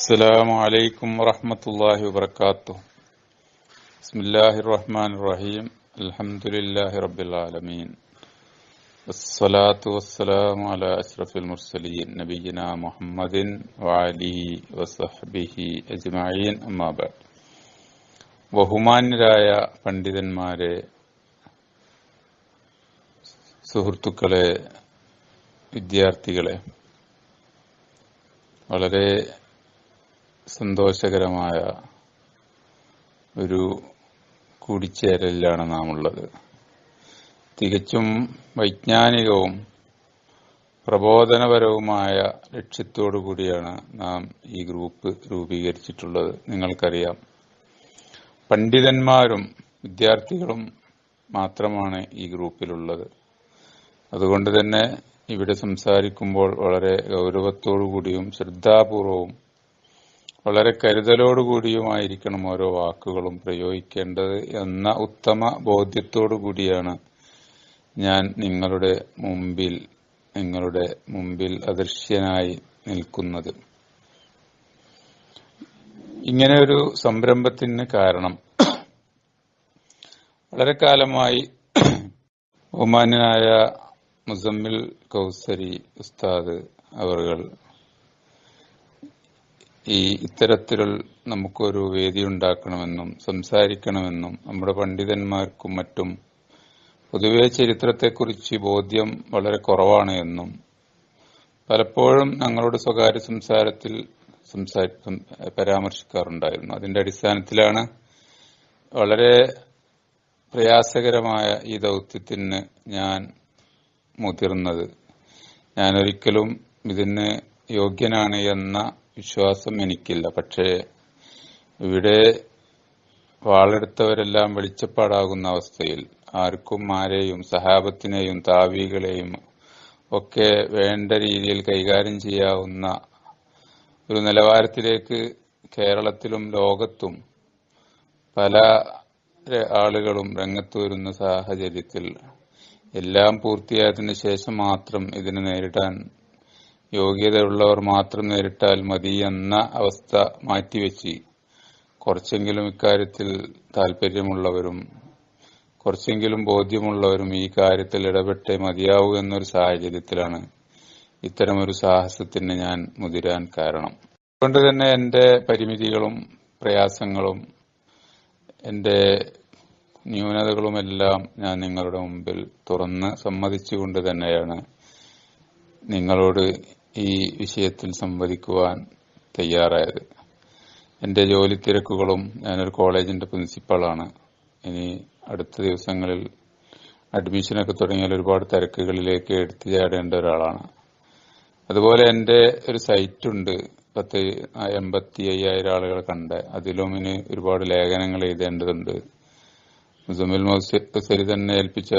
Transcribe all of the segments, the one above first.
السلام عليكم ورحمة الله وبركاته بسم الله الرحمن الرحيم الحمد لله رب العالمين والصلاة والسلام على أشرف المرسلين نبينا محمد وعليه وصحبه أجمعين أما بعد ബഹുമാന്യരായ പണ്ഡിതന്മാരെ സുഹൃത്തുക്കളെ വിദ്യാർത്ഥികളെ വളരെ സന്തോഷകരമായ ഒരു കൂടിച്ചേരലിലാണ് നാം ഉള്ളത് തികച്ചും വൈജ്ഞാനികവും പ്രബോധനപരവുമായ ലക്ഷ്യത്തോടു കൂടിയാണ് നാം ഈ ഗ്രൂപ്പ് രൂപീകരിച്ചിട്ടുള്ളത്. നിങ്ങൾക്കറിയാം. പണ്ഡിതന്മാരും വിദ്യാർത്ഥികളും മാത്രമാണ് ഈ ഗ്രൂപ്പിലുള്ളത്. അതുകൊണ്ട് തന്നെ ഇവിടെ സംസാരിക്കുമ്പോൾ വളരെ ഗൗരവത്തോടു കൂടിയും ശ്രദ്ധാപൂർവവും വളരെ കരുതലോടുകൂടിയുമായിരിക്കണം ഓരോ വാക്കുകളും പ്രയോഗിക്കേണ്ടത് എന്ന ഉത്തമ ബോധ്യത്തോടു കൂടിയാണ് ഞാൻ നിങ്ങളുടെ മുമ്പിൽ നിങ്ങളുടെ മുമ്പിൽ അദൃശ്യനായി നിൽക്കുന്നത്. ഇങ്ങനെ ഒരു സംരംഭത്തിന് കാരണം വളരെ കാലമായി ബഹുമാന്യനായ മുസമ്മിൽ കൗസരി ഉസ്താദ് അവർകൾ ഈ ഇത്തരത്തിൽ നമുക്കൊരു വേദി ഉണ്ടാക്കണമെന്നും സംസാരിക്കണമെന്നും നമ്മുടെ പണ്ഡിതന്മാർക്കും മറ്റും പൊതുവെ ചരിത്രത്തെക്കുറിച്ച് ബോധ്യം വളരെ കുറവാണ് എന്നും പലപ്പോഴും ഞങ്ങളുടെ സ്വകാര്യ സംസാരത്തിൽ സംസാരി പരാമർശിക്കാറുണ്ടായിരുന്നു. അതിന്റെ അടിസ്ഥാനത്തിലാണ് വളരെ പ്രയാസകരമായ ഈ ദൗത്യത്തിന് ഞാൻ മുതിർന്നത്. ഞാൻ ഒരിക്കലും ഇതിന് യോഗ്യനാണ് എന്ന വിശ്വാസം എനിക്കില്ല. പക്ഷേ ഇവിടെ വാളെടുത്തവരെല്ലാം വെളിച്ചപ്പാടാകുന്ന അവസ്ഥയിൽ ആർക്കും ആരെയും സഹാബത്തിനെയും താവികളെയും ഒക്കെ വേണ്ട രീതിയിൽ കൈകാര്യം ചെയ്യാവുന്ന ഒരു നിലവാരത്തിലേക്ക് കേരളത്തിലും ലോകത്തും പല ആളുകളും രംഗത്ത് വരുന്ന സാഹചര്യത്തിൽ എല്ലാം പൂർത്തിയായതിനു ശേഷം മാത്രം ഇതിനെ നേരിടാൻ യോഗ്യതയുള്ളവർ മാത്രം നേരിട്ടാൽ മതി എന്ന അവസ്ഥ മാറ്റിവെച്ച് കുറച്ചെങ്കിലും ഇക്കാര്യത്തിൽ താല്പര്യമുള്ളവരും കുറച്ചെങ്കിലും ബോധ്യമുള്ളവരും ഈ കാര്യത്തിൽ ഇടപെട്ടേ മതിയാവൂ എന്നൊരു സാഹചര്യത്തിലാണ് ഇത്തരമൊരു സാഹസത്തിന് ഞാൻ മുതിരാൻ കാരണം. അതുകൊണ്ട് തന്നെ എന്റെ പരിമിതികളും പ്രയാസങ്ങളും എന്റെ ന്യൂനതകളുമെല്ലാം ഞാൻ നിങ്ങളുടെ മുമ്പിൽ തുറന്ന് സമ്മതിച്ചുകൊണ്ട് തന്നെയാണ് നിങ്ങളോട് ഈ വിഷയത്തിൽ സംവദിക്കുവാൻ തയ്യാറായത്. എന്റെ ജോലി തിരക്കുകളും ഞാനൊരു കോളേജിന്റെ പ്രിൻസിപ്പളാണ്. ഇനി അടുത്ത ദിവസങ്ങളിൽ അഡ്മിഷനൊക്കെ തുടങ്ങിയാൽ ഒരുപാട് തിരക്കുകളിലേക്ക് എടുത്തു ചാടേണ്ട ഒരാളാണ്. അതുപോലെ എന്റെ ഒരു സൈറ്റ് ഉണ്ട് പത്ത് എൺപത്തി അയ്യായിരം ആളുകൾ കണ്ട്. അതിലും ഇനി ഒരുപാട് ലേഖനങ്ങൾ എഴുതേണ്ടതുണ്ട്. മുസമിൽ മൗസരി തന്നെ ഏൽപ്പിച്ച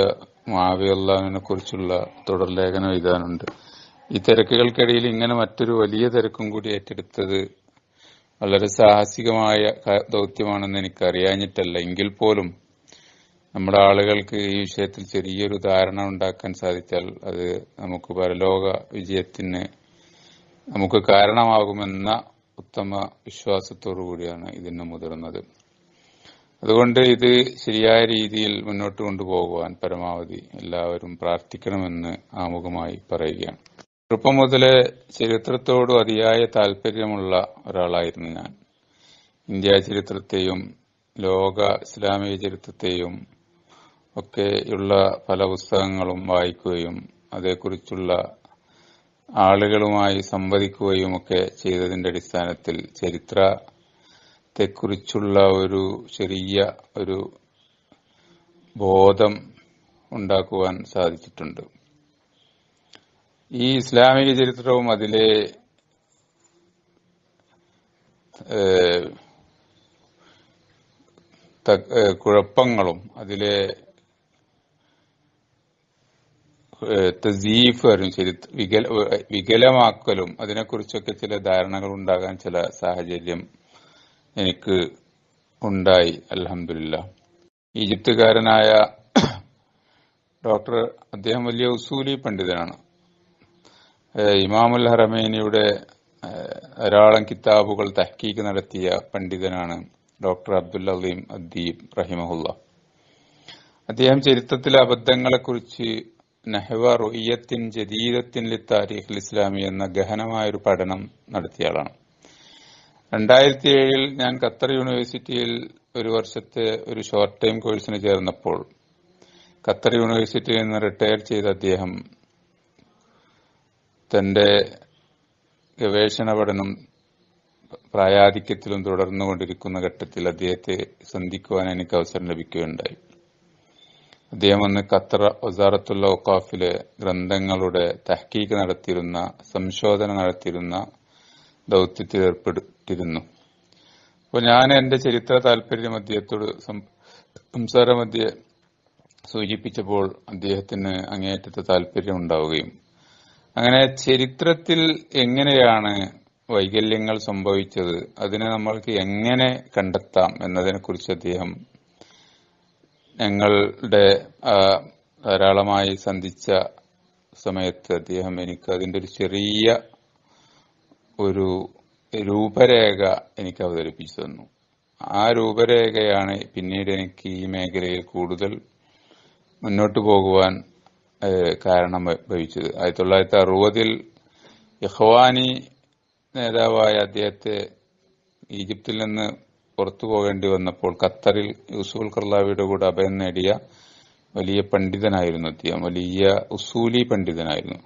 മാവിയുള്ളതിനെ കുറിച്ചുള്ള തുടർ ലേഖനം എഴുതാനുണ്ട്. ഈ തിരക്കുകൾക്കിടയിൽ ഇങ്ങനെ മറ്റൊരു വലിയ തിരക്കും കൂടി ഏറ്റെടുത്തത് വളരെ സാഹസികമായ ദൗത്യമാണെന്ന് എനിക്ക് അറിയാഞ്ഞിട്ടല്ല എങ്കിൽ പോലും നമ്മുടെ ആളുകൾക്ക് ഈ വിഷയത്തിൽ ചെറിയൊരു ധാരണ ഉണ്ടാക്കാൻ സാധിച്ചാൽ അത് നമുക്ക് പരലോക വിജയത്തിന് നമുക്ക് കാരണമാകുമെന്ന ഉത്തമ വിശ്വാസത്തോടു കൂടിയാണ് ഇതിന് മുതിർന്നത്. അതുകൊണ്ട് ഇത് ശരിയായ രീതിയിൽ മുന്നോട്ട് കൊണ്ടുപോകുവാൻ പരമാവധി എല്ലാവരും പ്രാർത്ഥിക്കണമെന്ന് ആമുഖമായി പറയുകയാണ്. ചെറുപ്പം മുതലേ ചരിത്രത്തോടും അതിയായ താല്പര്യമുള്ള ഒരാളായിരുന്നു ഞാൻ. ഇന്ത്യ ചരിത്രത്തെയും ലോക ഇസ്ലാമിക ചരിത്രത്തെയും ഒക്കെയുള്ള പല പുസ്തകങ്ങളും വായിക്കുകയും അതേക്കുറിച്ചുള്ള ആളുകളുമായി സംവദിക്കുകയും ഒക്കെ ചെയ്തതിന്റെ അടിസ്ഥാനത്തിൽ ചരിത്രത്തെക്കുറിച്ചുള്ള ഒരു ചെറിയ ഒരു ബോധം ഉണ്ടാക്കുവാൻ സാധിച്ചിട്ടുണ്ട്. ഈ ഇസ്ലാമിക ചരിത്രവും അതിലെ കുഴപ്പങ്ങളും അതിലെ തസീഫ് ചരിത്ര വികല വികലമാക്കലും അതിനെക്കുറിച്ചൊക്കെ ചില ധാരണകൾ ഉണ്ടാകാൻ ചില സാഹചര്യം എനിക്ക് ഉണ്ടായി അലഹമില്ല ഈജിപ്തുകാരനായ ഡോക്ടർ അദ്ദേഹം വലിയ ഉസൂലി പണ്ഡിതനാണ്. ഇമാമുൽ ഹറമേനിയുടെ ധാരാളം കിതാബുകൾ തഹ്ക്കീക്ക് നടത്തിയ പണ്ഡിതനാണ് ഡോക്ടർ അബ്ദുൽ അലീം അദ്ദീബ് റഹിമഹുല്ല. അദ്ദേഹം ചരിത്രത്തിലെ അബദ്ധങ്ങളെക്കുറിച്ച് നെഹ്വ റൊയ്യത്തിൻ ജദീദത്തിൻ ലി താരിഖ് ഇസ്ലാമി എന്ന ഗഹനമായൊരു പഠനം നടത്തിയാളാണ് രണ്ടായിരത്തി ഏഴിൽ ഞാൻ ഖത്തർ യൂണിവേഴ്സിറ്റിയിൽ ഒരു വർഷത്തെ ഒരു ഷോർട്ട് ടൈം കോഴ്സിന് ചേർന്നപ്പോൾ ഖത്തർ യൂണിവേഴ്സിറ്റിയിൽ നിന്ന് റിട്ടയർ ചെയ്ത അദ്ദേഹം തന്റെ ഗവേഷണ പഠനം പ്രായാധിക്യത്തിലും തുടർന്നുകൊണ്ടിരിക്കുന്ന ഘട്ടത്തിൽ അദ്ദേഹത്തെ സന്ധിക്കുവാൻ എനിക്ക് അവസരം ലഭിക്കുകയുണ്ടായി. അദ്ദേഹം അന്ന് ഖത്തർ ഒസാറത്തുള്ള ഒക്കാഫിലെ ഗ്രന്ഥങ്ങളുടെ തഹ്ക്കീക്ക് നടത്തിയിരുന്ന സംശോധന നടത്തിയിരുന്ന ദൗത്യത്തിൽ ഏർപ്പെട്ടിരുന്നു. അപ്പോൾ ഞാൻ എന്റെ ചരിത്ര താല്പര്യം അദ്ദേഹത്തോട് സം- സംസാരമധ്യേ സൂചിപ്പിച്ചപ്പോൾ അദ്ദേഹത്തിന് അങ്ങേയറ്റത്തെ താല്പര്യം ഉണ്ടാവുകയും അങ്ങനെ ചരിത്രത്തിൽ എങ്ങനെയാണ് വൈകല്യങ്ങൾ സംഭവിച്ചത്? അതിനെ നമ്മൾക്ക് എങ്ങനെ കണ്ടെത്താം എന്നതിനെ കുറിച്ച് അദ്ദേഹം ഞങ്ങളുടെ ധാരാളമായി സന്ധിച്ച സമയത്ത് അദ്ദേഹം എനിക്ക് അതിന്റെ ഒരു ചെറിയ ഒരു രൂപരേഖ എനിക്ക് അവതരിപ്പിച്ചു തന്നു. ആ രൂപരേഖയാണ് പിന്നീട് എനിക്ക് ഈ മേഖലയിൽ കൂടുതൽ മുന്നോട്ട് പോകുവാൻ കാരണം ഭവിച്ചത് ആയിരത്തി തൊള്ളായിരത്തി അറുപതിൽ യഹ്വാനി നേതാവായ അദ്ദേഹത്തെ ഈജിപ്തിൽ നിന്ന് പുറത്തു പോകേണ്ടി വന്നപ്പോൾ ഖത്തറിൽ യൂസുഫുൽ കർലാവിയുടെ കൂടെ അഭയം നേടിയ വലിയ പണ്ഡിതനായിരുന്നു അദ്ദേഹം. വലിയ ഉസൂലി പണ്ഡിതനായിരുന്നു.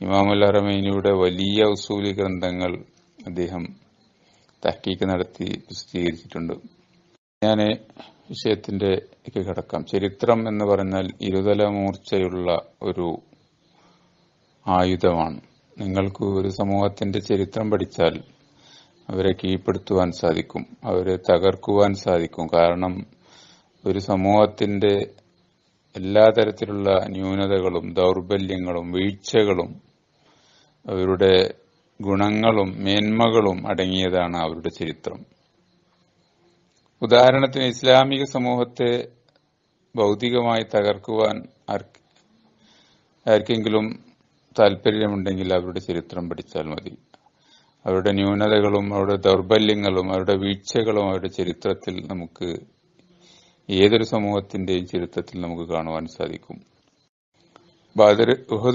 ഇമാമുൽ അറമൈനിയുടെ വലിയ ഉസൂലി ഗ്രന്ഥങ്ങൾ അദ്ദേഹം തഹ്ക്കീക്ക് നടത്തി പ്രസിദ്ധീകരിച്ചിട്ടുണ്ട്. ഞാൻ വിഷയത്തിന്റെ ഒക്കെ കിടക്കാം. ചരിത്രം എന്ന് പറഞ്ഞാൽ ഇരുതല മൂർച്ചയുള്ള ഒരു ആയുധമാണ്. നിങ്ങൾക്ക് ഒരു സമൂഹത്തിന്റെ ചരിത്രം പഠിച്ചാൽ അവരെ കീഴ്പ്പെടുത്തുവാൻ സാധിക്കും അവരെ തകർക്കുവാൻ സാധിക്കും. കാരണം ഒരു സമൂഹത്തിന്റെ എല്ലാ തരത്തിലുള്ള ന്യൂനതകളും ദൗർബല്യങ്ങളും വീഴ്ചകളും അവരുടെ ഗുണങ്ങളും മേന്മകളും അടങ്ങിയതാണ് അവരുടെ ചരിത്രം. ഉദാഹരണത്തിന് ഇസ്ലാമിക സമൂഹത്തെ ഭൗതികമായി തകർക്കുവാൻ ആർക്ക് ആർക്കെങ്കിലും താല്പര്യമുണ്ടെങ്കിൽ അവരുടെ ചരിത്രം പഠിച്ചാൽ മതി. അവരുടെ ന്യൂനതകളും അവരുടെ ദൗർബല്യങ്ങളും അവരുടെ വീഴ്ചകളും അവരുടെ ചരിത്രത്തിൽ നമുക്ക് ഏതൊരു സമൂഹത്തിന്റെയും ചരിത്രത്തിൽ നമുക്ക് കാണുവാൻ സാധിക്കും. ബദർ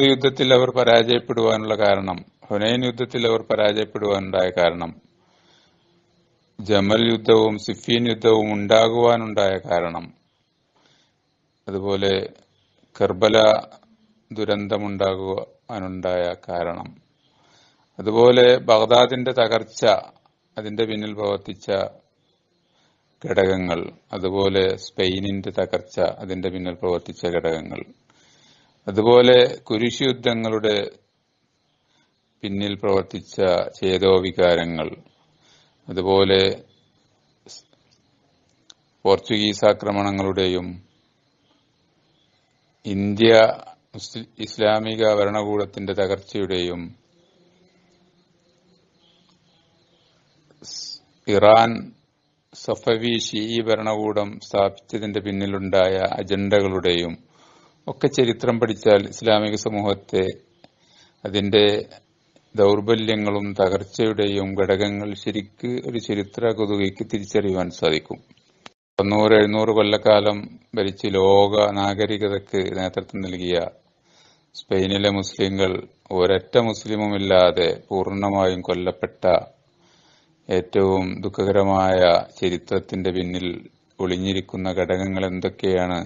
യുദ്ധത്തിൽ അവർ പരാജയപ്പെടുവാനുള്ള കാരണം ഹുനൈൻ യുദ്ധത്തിൽ അവർ പരാജയപ്പെടുവാനുണ്ടായ കാരണം ജമൽ യുദ്ധവും സിഫീൻ യുദ്ധവും ഉണ്ടാകുവാനുണ്ടായ കാരണം. അതുപോലെ കർബല ദുരന്തമുണ്ടാകുവാനുണ്ടായ കാരണം. അതുപോലെ ബഗ്ദാദിന്റെ തകർച്ച അതിന്റെ പിന്നിൽ പ്രവർത്തിച്ച ഘടകങ്ങൾ. അതുപോലെ സ്പെയിനിന്റെ തകർച്ച അതിന്റെ പിന്നിൽ പ്രവർത്തിച്ച ഘടകങ്ങൾ. അതുപോലെ കുരിശ് യുദ്ധങ്ങളുടെ പിന്നിൽ പ്രവർത്തിച്ച ചേതോവികാരങ്ങൾ. അതുപോലെ പോർച്ചുഗീസ് ആക്രമണങ്ങളുടെയും ഇന്ത്യ ഇസ്ലാമിക ഭരണകൂടത്തിന്റെ തകർച്ചയുടെയും ഇറാൻ സഫവി ഷീ ഭരണകൂടം സ്ഥാപിച്ചതിന്റെ പിന്നിലുണ്ടായ അജണ്ടകളുടെയും ഒക്കെ ചരിത്രം പഠിച്ചാൽ ഇസ്ലാമിക സമൂഹത്തെ അതിന്റെ ദൗർബല്യങ്ങളും തകർച്ചയുടെയും ഘടകങ്ങൾ ശരിക്ക് ഒരു ചരിത്ര കുതുകയ്ക്ക് തിരിച്ചറിയുവാൻ സാധിക്കും. തൊണ്ണൂറ് എഴുന്നൂറ് കൊല്ലക്കാലം ഭരിച്ച് ലോക നാഗരികതയ്ക്ക് നേതൃത്വം നൽകിയ സ്പെയിനിലെ മുസ്ലിങ്ങൾ ഒരൊറ്റ മുസ്ലിമുമില്ലാതെ പൂർണമായും കൊല്ലപ്പെട്ട ഏറ്റവും ദുഃഖകരമായ ചരിത്രത്തിന്റെ പിന്നിൽ ഒളിഞ്ഞിരിക്കുന്ന ഘടകങ്ങൾ എന്തൊക്കെയാണ്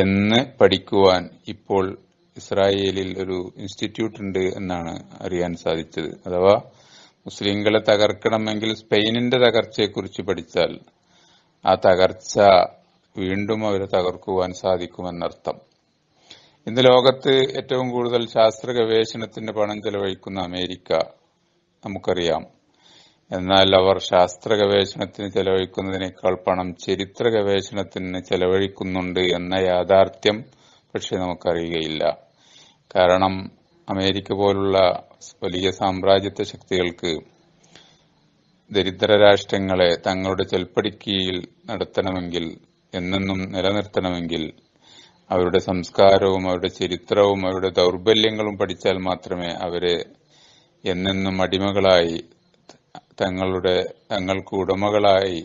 എന്ന് പഠിക്കുവാൻ ഇപ്പോൾ ഇസ്രായേലിൽ ഒരു ഇൻസ്റ്റിറ്റ്യൂട്ട് ഉണ്ട് എന്നാണ് അറിയാൻ സാധിച്ചത്. അഥവാ മുസ്ലിങ്ങളെ തകർക്കണമെങ്കിൽ സ്പെയിനിന്റെ തകർച്ചയെക്കുറിച്ച് പഠിച്ചാൽ ആ തകർച്ച വീണ്ടും അവരെ തകർക്കുവാൻ സാധിക്കുമെന്നർത്ഥം. ഇന്ന് ലോകത്ത് ഏറ്റവും കൂടുതൽ ശാസ്ത്ര ഗവേഷണത്തിന് പണം ചെലവഴിക്കുന്ന അമേരിക്ക നമുക്കറിയാം. എന്നാൽ അവർ ശാസ്ത്ര ഗവേഷണത്തിന് ചെലവഴിക്കുന്നതിനേക്കാൾ പണം ചരിത്ര ഗവേഷണത്തിന് ചെലവഴിക്കുന്നുണ്ട് എന്ന യാഥാർത്ഥ്യം പക്ഷെ നമുക്കറിയുകയില്ല. കാരണം അമേരിക്ക പോലുള്ള വലിയ സാമ്രാജ്യത്വ ശക്തികൾക്ക് ദരിദ്ര രാഷ്ട്രങ്ങളെ തങ്ങളുടെ ചെൽപ്പടിക്കീഴിൽ നടത്തണമെങ്കിൽ എന്നെന്നും നിലനിർത്തണമെങ്കിൽ അവരുടെ സംസ്കാരവും അവരുടെ ചരിത്രവും അവരുടെ ദൗർബല്യങ്ങളും പഠിച്ചാൽ മാത്രമേ അവരെ എന്നെന്നും അടിമകളായി തങ്ങളുടെ തങ്ങൾക്ക് ഉടമകളായി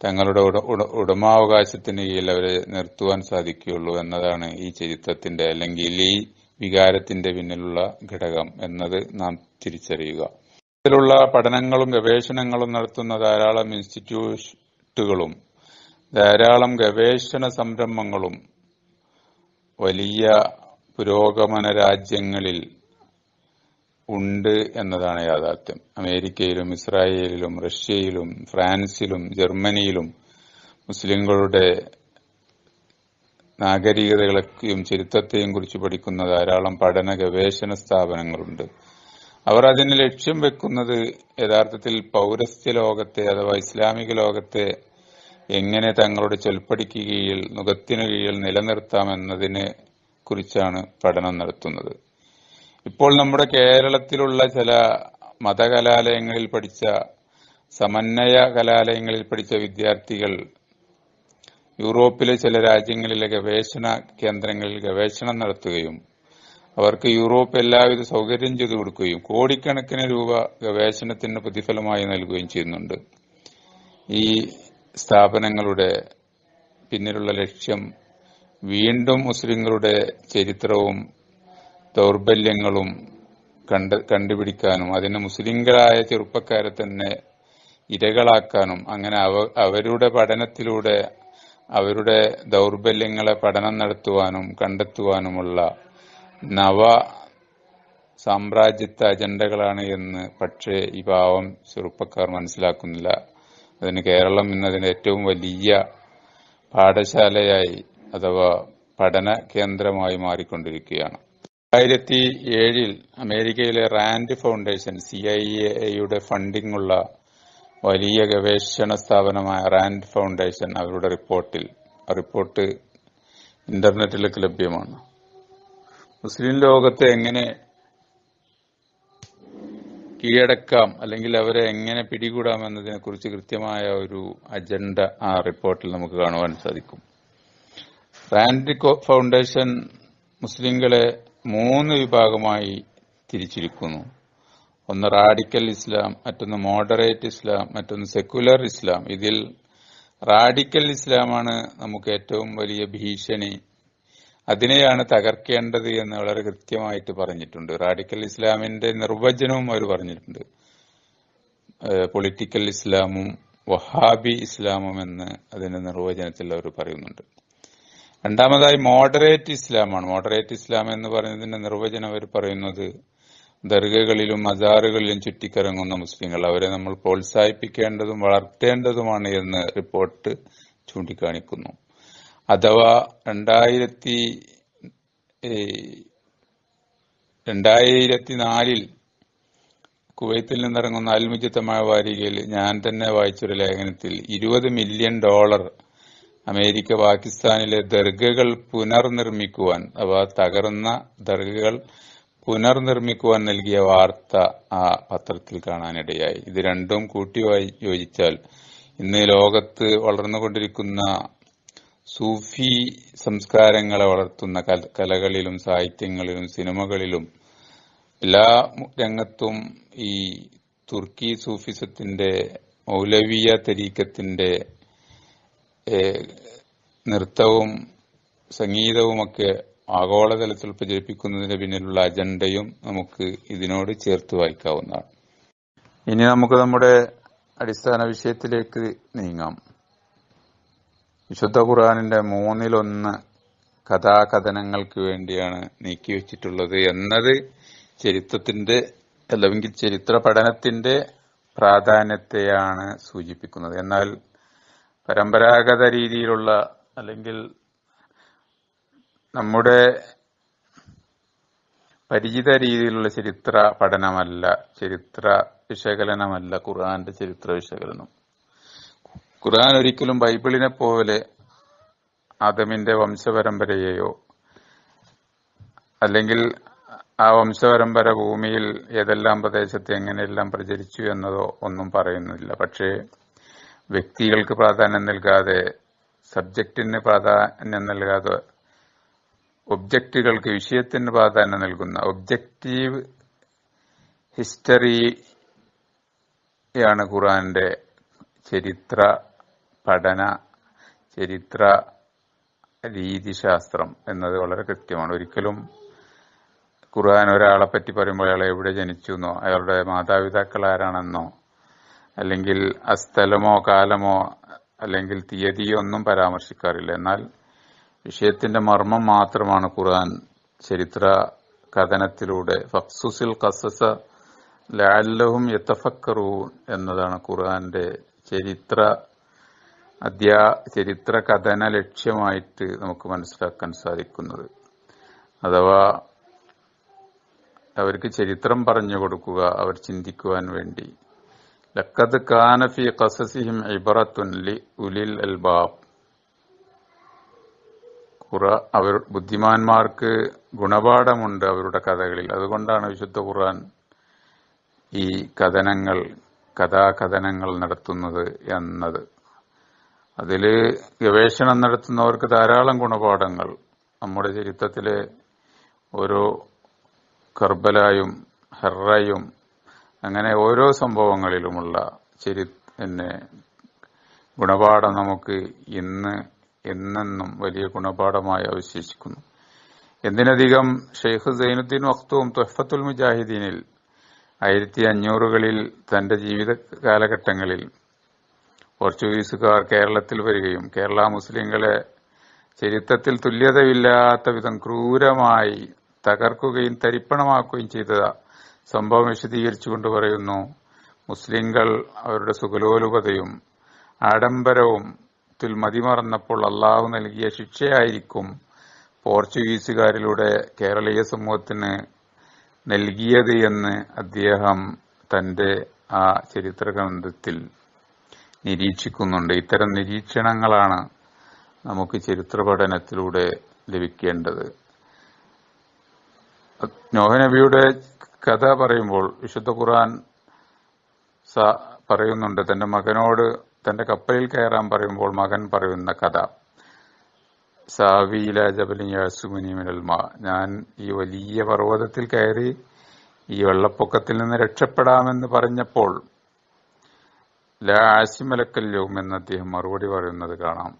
തങ്ങളുടെ ഉട ഉട- ഉടമാവകാശത്തിന് കീഴിൽ അവരെ നിർത്തുവാൻ സാധിക്കുകയുള്ളൂ എന്നതാണ് ഈ ചരിത്രത്തിന്റെ അല്ലെങ്കിൽ ഈ വികാരത്തിന്റെ പിന്നിലുള്ള ഘടകം എന്നത് നാം തിരിച്ചറിയുക. ഇതിലുള്ള പഠനങ്ങളും ഗവേഷണങ്ങളും നടത്തുന്ന ധാരാളം ഇൻസ്റ്റിറ്റ്യൂട്ടുകളും ധാരാളം ഗവേഷണ സംരംഭങ്ങളും വലിയ പുരോഗമന രാജ്യങ്ങളിൽ ഉണ്ട് എന്നതാണ് യാഥാർത്ഥ്യം. അമേരിക്കയിലും ഇസ്രായേലിലും റഷ്യയിലും ഫ്രാൻസിലും ജർമ്മനിയിലും മുസ്ലിങ്ങളുടെ നാഗരികതകളെയും ചരിത്രത്തെയും കുറിച്ച് പഠിക്കുന്ന ധാരാളം പഠന ഗവേഷണ സ്ഥാപനങ്ങളുണ്ട്. അവർ അതിന് ലക്ഷ്യം വെക്കുന്നത് യഥാർത്ഥത്തിൽ പൗരസ്ത്യ ലോകത്തെ അഥവാ ഇസ്ലാമിക ലോകത്തെ എങ്ങനെ തങ്ങളുടെ ചൊൽപ്പടിക്ക് കീഴിൽ നുഖത്തിനു കീഴിൽ നിലനിർത്താം എന്നതിനെ കുറിച്ചാണ് പഠനം നടത്തുന്നത്. ഇപ്പോൾ നമ്മുടെ കേരളത്തിലുള്ള ചില മതകലാലയങ്ങളിൽ പഠിച്ച സമന്വയ കലാലയങ്ങളിൽ പഠിച്ച വിദ്യാർത്ഥികൾ യൂറോപ്പിലെ ചില രാജ്യങ്ങളിലെ ഗവേഷണ കേന്ദ്രങ്ങളിൽ ഗവേഷണം നടത്തുകയും അവർക്ക് യൂറോപ്പ് എല്ലാവിധ സൗകര്യം ചെയ്തു കൊടുക്കുകയും കോടിക്കണക്കിന് രൂപ ഗവേഷണത്തിന് പ്രതിഫലമായി നൽകുകയും ചെയ്യുന്നുണ്ട്. ഈ സ്ഥാപനങ്ങളുടെ പിന്നിലുള്ള ലക്ഷ്യം വീണ്ടും മുസ്ലിങ്ങളുടെ ചരിത്രവും ദൗർബല്യങ്ങളും കണ്ട് കണ്ടുപിടിക്കാനും അതിന് മുസ്ലിങ്ങളായ ചെറുപ്പക്കാരെ തന്നെ ഇരകളാക്കാനും അങ്ങനെ അവ അവരുടെ പഠനത്തിലൂടെ അവരുടെ ദൗർബല്യങ്ങളെ പഠനം നടത്തുവാനും കണ്ടെത്തുവാനുമുള്ള നവ സാമ്രാജ്യത്വ അജണ്ടകളാണ് എന്ന് പക്ഷേ ഈ പാവം ചെറുപ്പക്കാർ മനസ്സിലാക്കുന്നില്ല. അതിന് കേരളം ഇന്നതിന് ഏറ്റവും വലിയ പാഠശാലയായി അഥവാ പഠന കേന്ദ്രമായി മാറിക്കൊണ്ടിരിക്കുകയാണ്. രണ്ടായിരത്തി ഏഴിൽ അമേരിക്കയിലെ റാൻഡ് ഫൗണ്ടേഷൻ സി ഐ എയുടെ ഫണ്ടിംഗ് ഉള്ള വലിയ ഗവേഷണ സ്ഥാപനമായ റാൻഡ് ഫൗണ്ടേഷൻ അവരുടെ റിപ്പോർട്ടിൽ റിപ്പോർട്ട് ഇന്റർനെറ്റിലേക്ക് ലഭ്യമാണ്. മുസ്ലിം ലോകത്തെ എങ്ങനെ കീഴടക്കാം അല്ലെങ്കിൽ അവരെ എങ്ങനെ പിടികൂടാം എന്നതിനെ കുറിച്ച് കൃത്യമായ ഒരു അജണ്ട ആ റിപ്പോർട്ടിൽ നമുക്ക് കാണുവാൻ സാധിക്കും. റാൻഡ് ഫൗണ്ടേഷൻ മുസ്ലിങ്ങളെ മൂന്ന് വിഭാഗമായി തിരിച്ചിരിക്കുന്നു. ഒന്ന് റാഡിക്കൽ ഇസ്ലാം മറ്റൊന്ന് മോഡറേറ്റ് ഇസ്ലാം മറ്റൊന്ന് സെക്യുലർ ഇസ്ലാം. ഇതിൽ റാഡിക്കൽ ഇസ്ലാമാണ് നമുക്ക് ഏറ്റവും വലിയ ഭീഷണി. അതിനെയാണ് തകർക്കേണ്ടത് എന്ന് വളരെ കൃത്യമായിട്ട് പറഞ്ഞിട്ടുണ്ട്. റാഡിക്കൽ ഇസ്ലാമിന്റെ നിർവചനവും അവർ പറഞ്ഞിട്ടുണ്ട്. പൊളിറ്റിക്കൽ ഇസ്ലാമും വഹാബി ഇസ്ലാമും എന്ന് അതിന്റെ നിർവചനത്തിൽ അവർ പറയുന്നുണ്ട്. രണ്ടാമതായി മോഡറേറ്റ് ഇസ്ലാമാണ്. മോഡറേറ്റ് ഇസ്ലാം എന്ന് പറയുന്നതിന്റെ നിർവചനം അവർ പറയുന്നത് ദർഗകളിലും മജാറുകളിലും ചുറ്റിക്കറങ്ങുന്ന മുസ്ലിങ്ങൾ. അവരെ നമ്മൾ പ്രോത്സാഹിപ്പിക്കേണ്ടതും വളർത്തേണ്ടതുമാണ് എന്ന് റിപ്പോർട്ട് ചൂണ്ടിക്കാണിക്കുന്നു. അഥവാ രണ്ടായിരത്തി രണ്ടായിരത്തി നാലിൽ കുവൈത്തിൽ നിന്നിറങ്ങുന്ന അൽമുജിത്തമായ വാരികയിൽ ഞാൻ തന്നെ വായിച്ചൊരു ലേഖനത്തിൽ ഇരുപത് മില്യൺ ഡോളർ അമേരിക്ക പാകിസ്ഥാനിലെ ദർഗകൾ പുനർനിർമ്മിക്കുവാൻ അഥവാ തകർന്ന ദർഗകൾ പുനർനിർമ്മിക്കുവാൻ നൽകിയ വാർത്ത ആ പത്രത്തിൽ കാണാനിടയായി. ഇത് രണ്ടും കൂട്ടി യോജിച്ചാൽ ഇന്ന് ലോകത്ത് വളർന്നുകൊണ്ടിരിക്കുന്ന സൂഫി സംസ്കാരങ്ങളെ വളർത്തുന്ന കലകളിലും സാഹിത്യങ്ങളിലും സിനിമകളിലും എല്ലാ രംഗത്തും ഈ തുർക്കി സൂഫിസത്തിന്റെ മൗലവിയ തരീക്കത്തിന്റെ നൃത്തവും സംഗീതവുമൊക്കെ ആഗോളതലത്തിൽ പ്രചരിപ്പിക്കുന്നതിന് പിന്നിലുള്ള അജണ്ടയും നമുക്ക് ഇതിനോട് ചേർത്ത് വായിക്കാവുന്നതാണ്. ഇനി നമുക്ക് നമ്മുടെ അടിസ്ഥാന വിഷയത്തിലേക്ക് നീങ്ങാം. വിശുദ്ധ ഖുർആാനിന്റെ മൂന്നിലൊന്ന് കഥാകഥനങ്ങൾക്ക് വേണ്ടിയാണ് നീക്കിവെച്ചിട്ടുള്ളത് എന്നത് ചരിത്രത്തിന്റെ അല്ലെങ്കിൽ ചരിത്ര പഠനത്തിന്റെ പ്രാധാന്യത്തെയാണ് സൂചിപ്പിക്കുന്നത്. എന്നാൽ പരമ്പരാഗത രീതിയിലുള്ള അല്ലെങ്കിൽ നമ്മുടെ പരിചിത രീതിയിലുള്ള ചരിത്ര പഠനമല്ല ചരിത്ര വിശകലനമല്ല ഖുർആന്റെ ചരിത്ര വിശകലനം. ഖുർആൻ ഒരിക്കലും ബൈബിളിനെ പോലെ ആദമിന്റെ വംശപരമ്പരയെയോ അല്ലെങ്കിൽ ആ വംശപരമ്പര ഭൂമിയിൽ ഏതെല്ലാം പ്രദേശത്ത് എങ്ങനെയെല്ലാം പ്രചരിച്ചു എന്നതോ ഒന്നും പറയുന്നില്ല. പക്ഷേ വ്യക്തികൾക്ക് പ്രാധാന്യം നൽകാതെ സബ്ജക്റ്റിന് പ്രാധാന്യം നൽകാതെ ഒബ്ജക്റ്റുകൾക്ക് വിഷയത്തിന് പ്രാധാന്യം നൽകുന്ന ഒബ്ജക്റ്റീവ് ഹിസ്റ്ററിയാണ് ഖുറാന്റെ ചരിത്ര പഠന ചരിത്ര രീതിശാസ്ത്രം എന്നത് വളരെ കൃത്യമാണ്. ഒരിക്കലും ഖുർആൻ ഒരാളെ പറ്റി പറയുമ്പോൾ അയാൾ എവിടെ ജനിച്ചു എന്നോ അയാളുടെ മാതാപിതാക്കൾ ആരാണെന്നോ അല്ലെങ്കിൽ ആ സ്ഥലമോ കാലമോ അല്ലെങ്കിൽ തീയതിയോ ഒന്നും പരാമർശിക്കാറില്ല. എന്നാൽ വിഷയത്തിന്റെ മർമ്മം മാത്രമാണ് ഖുർആൻ. ചരിത്ര കഥനത്തിലൂടെ ഫക്സുസിൽ കസസ ലാലഹും യത്തഫക്കറൂൺ എന്നതാണ് ഖുർആന്റെ ചരിത്ര അധ്യാ ചരിത്ര കഥന ലക്ഷ്യമായിട്ട് നമുക്ക് മനസ്സിലാക്കാൻ സാധിക്കുന്നത്. അഥവാ അവർക്ക് ചരിത്രം പറഞ്ഞു കൊടുക്കുക അവർ ചിന്തിക്കുവാൻ വേണ്ടി. ലക്കത് കാനഫി കസസിഹിം ഇബറത്തുൻ ലി ഉലിൽ അൽബാബ് ഖുറ അവർ ബുദ്ധിമാന്മാർക്ക് ഗുണപാഠമുണ്ട് അവരുടെ കഥകളിൽ. അതുകൊണ്ടാണ് വിശുദ്ധ ഖുർആൻ ഈ കഥനങ്ങൾ കഥാകഥനങ്ങൾ നടത്തുന്നത് എന്നത്. അതിൽ ഗവേഷണം നടത്തുന്നവർക്ക് ധാരാളം ഗുണപാഠങ്ങൾ. നമ്മുടെ ചരിത്രത്തിലെ ഓരോ കർബലായും ഹെറയും അങ്ങനെ ഓരോ സംഭവങ്ങളിലുമുള്ള ചരി ഗുണപാഠം നമുക്ക് ഇന്ന് എന്നെന്നും വലിയ ഗുണപാഠമായി അവശേഷിക്കുന്നു. എന്തിനധികം ഷെയ്ഖ് സൈനുദ്ദീൻ വഖ്തും തൊഹഫത്തുൽ മുജാഹിദീനിൽ ആയിരത്തി അഞ്ഞൂറുകളിൽ തന്റെ ജീവിത കാലഘട്ടങ്ങളിൽ പോർച്ചുഗീസുകാർ കേരളത്തിൽ വരികയും കേരള മുസ്ലിങ്ങളെ ചരിത്രത്തിൽ തുല്യതയില്ലാത്ത വിധം ക്രൂരമായി തകർക്കുകയും തരിപ്പണമാക്കുകയും ചെയ്ത സംഭവം വിശദീകരിച്ചുകൊണ്ട് പറയുന്നു മുസ്ലിങ്ങൾ അവരുടെ സുഖലോലുപതയും ആഡംബരവും ത്തിൽ മതിമറന്നപ്പോൾ അള്ളാഹു നൽകിയ ശിക്ഷയായിരിക്കും പോർച്ചുഗീസുകാരിലൂടെ കേരളീയ സമൂഹത്തിന് നൽകിയത് എന്ന് അദ്ദേഹം തന്റെ ആ ചരിത്ര ഗ്രന്ഥത്തിൽ നിരീക്ഷിക്കുന്നുണ്ട്. ഇത്തരം നിരീക്ഷണങ്ങളാണ് നമുക്ക് ചരിത്ര പഠനത്തിലൂടെ ലഭിക്കേണ്ടത് നോഹനബിയുടെ കഥ പറയുമ്പോൾ വിശുദ്ധ ഖുർആൻ പറയുന്നുണ്ട് തന്റെ മകനോട് തന്റെ കപ്പലിൽ കയറാൻ പറയുമ്പോൾ മകൻ പറയുന്ന കഥ. സാവിയില ജബലി യാസുമിനി മിനൽ ഞാൻ ഈ വലിയ പർവതത്തിൽ കയറി ഈ വെള്ളപ്പൊക്കത്തിൽ നിന്ന് രക്ഷപ്പെടാമെന്ന് പറഞ്ഞപ്പോൾ ലാ ആസിമലക്കല്യവും എന്ന് അദ്ദേഹം മറുപടി പറയുന്നത് കാണാം.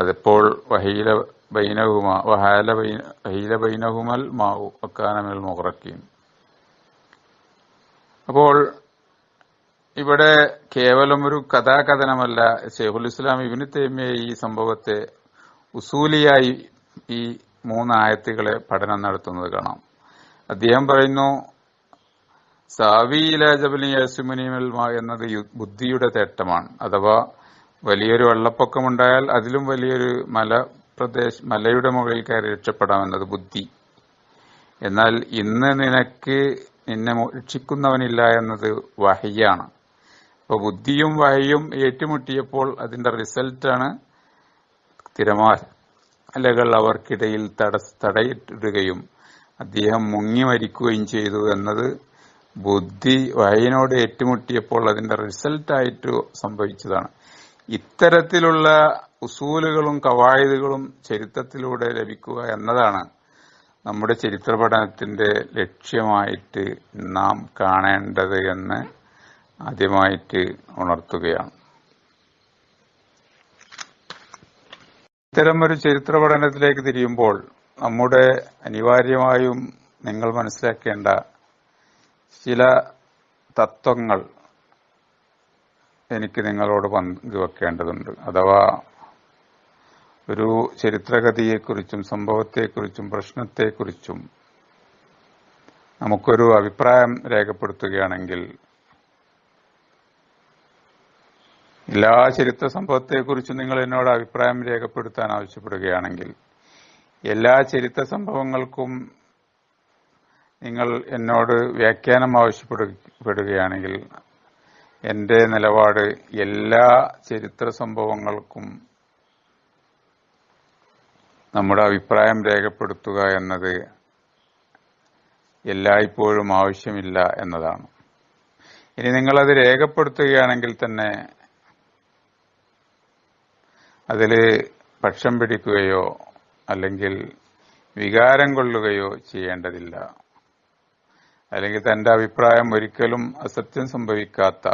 അതിപ്പോൾ വഹീല ബൈനഹുമ വഹാല വഹീല ബൈനഹുമൽ മാവു അക്കാനമിൽ മുറക്കീം അപ്പോൾ ഇവിടെ കേവലം ഒരു കഥാകഥനമല്ല. ഷെയ്ഖുൽ ഇസ്ലാം ഇബിന് തേമിയ ഈ സംഭവത്തെ ഉസൂലിയായി ഈ മൂന്ന് ആയത്തുകളെ പഠനം നടത്തുന്നത് കാണാം. അദ്ദേഹം പറയുന്നു സാവിയില ജബലി യസുമുനിമൽ എന്നത് ബുദ്ധിയുടെ തേട്ടമാണ്. അഥവാ വലിയൊരു വെള്ളപ്പൊക്കമുണ്ടായാൽ അതിലും വലിയൊരു മല പ്രദേശ മലയുടെ മുകളിൽ കയറി രക്ഷപ്പെടാമെന്നത് ബുദ്ധി. എന്നാൽ ഇന്ന് നിനക്ക് നിന്നെ രക്ഷിക്കുന്നവനില്ല എന്നത് വഹയ്യാണ്. അപ്പൊ ബുദ്ധിയും വഹയും ഏറ്റുമുട്ടിയപ്പോൾ അതിന്റെ റിസൾട്ടാണ് തിരമാലകൾ അവർക്കിടയിൽ തടസ് തടയിട്ടിടുകയും അദ്ദേഹം മുങ്ങി മരിക്കുകയും ചെയ്തു എന്നത് ബുദ്ധി വായനോട് ഏറ്റുമുട്ടിയപ്പോൾ അതിന്റെ റിസൾട്ടായിട്ട് സംഭവിച്ചതാണ്. ഇത്തരത്തിലുള്ള ഉസൂലുകളും കവായതുകളും ചരിത്രത്തിലൂടെ ലഭിക്കുക എന്നതാണ് നമ്മുടെ ചരിത്ര പഠനത്തിന്റെ ലക്ഷ്യമായിട്ട് നാം കാണേണ്ടത് എന്ന് ആദ്യമായിട്ട് ഉണർത്തുകയാണ്. ഇത്തരം ഒരു ചരിത്ര പഠനത്തിലേക്ക് തിരിയുമ്പോൾ നമ്മുടെ അനിവാര്യമായും നിങ്ങൾ മനസ്സിലാക്കേണ്ട ചില തത്വങ്ങൾ എനിക്ക് നിങ്ങളോട് പങ്കുവെക്കേണ്ടതുണ്ട് അഥവാ ഒരു ചരിത്രഗതിയെക്കുറിച്ചും സംഭവത്തെക്കുറിച്ചും പ്രശ്നത്തെക്കുറിച്ചും നമുക്കൊരു അഭിപ്രായം രേഖപ്പെടുത്തുകയാണെങ്കിൽ എല്ലാ ചരിത്ര സംഭവത്തെക്കുറിച്ചും നിങ്ങൾ എന്നോട് അഭിപ്രായം രേഖപ്പെടുത്താൻ ആവശ്യപ്പെടുകയാണെങ്കിൽ എല്ലാ ചരിത്ര സംഭവങ്ങൾക്കും നിങ്ങൾ എന്നോട് വ്യാഖ്യാനം ആവശ്യപ്പെടുകയാണെങ്കിൽ എന്റെ നിലപാട് എല്ലാ ചരിത്ര സംഭവങ്ങൾക്കും നമ്മുടെ അഭിപ്രായം രേഖപ്പെടുത്തുക എന്നത് എല്ലായ്പ്പോഴും ആവശ്യമില്ല എന്നതാണ്. ഇനി നിങ്ങളത് രേഖപ്പെടുത്തുകയാണെങ്കിൽ തന്നെ അതിൽ പക്ഷം പിടിക്കുകയോ അല്ലെങ്കിൽ വികാരം കൊള്ളുകയോ ചെയ്യേണ്ടതില്ല. അല്ലെങ്കിൽ തന്റെ അഭിപ്രായം ഒരിക്കലും അസത്യം സംഭവിക്കാത്ത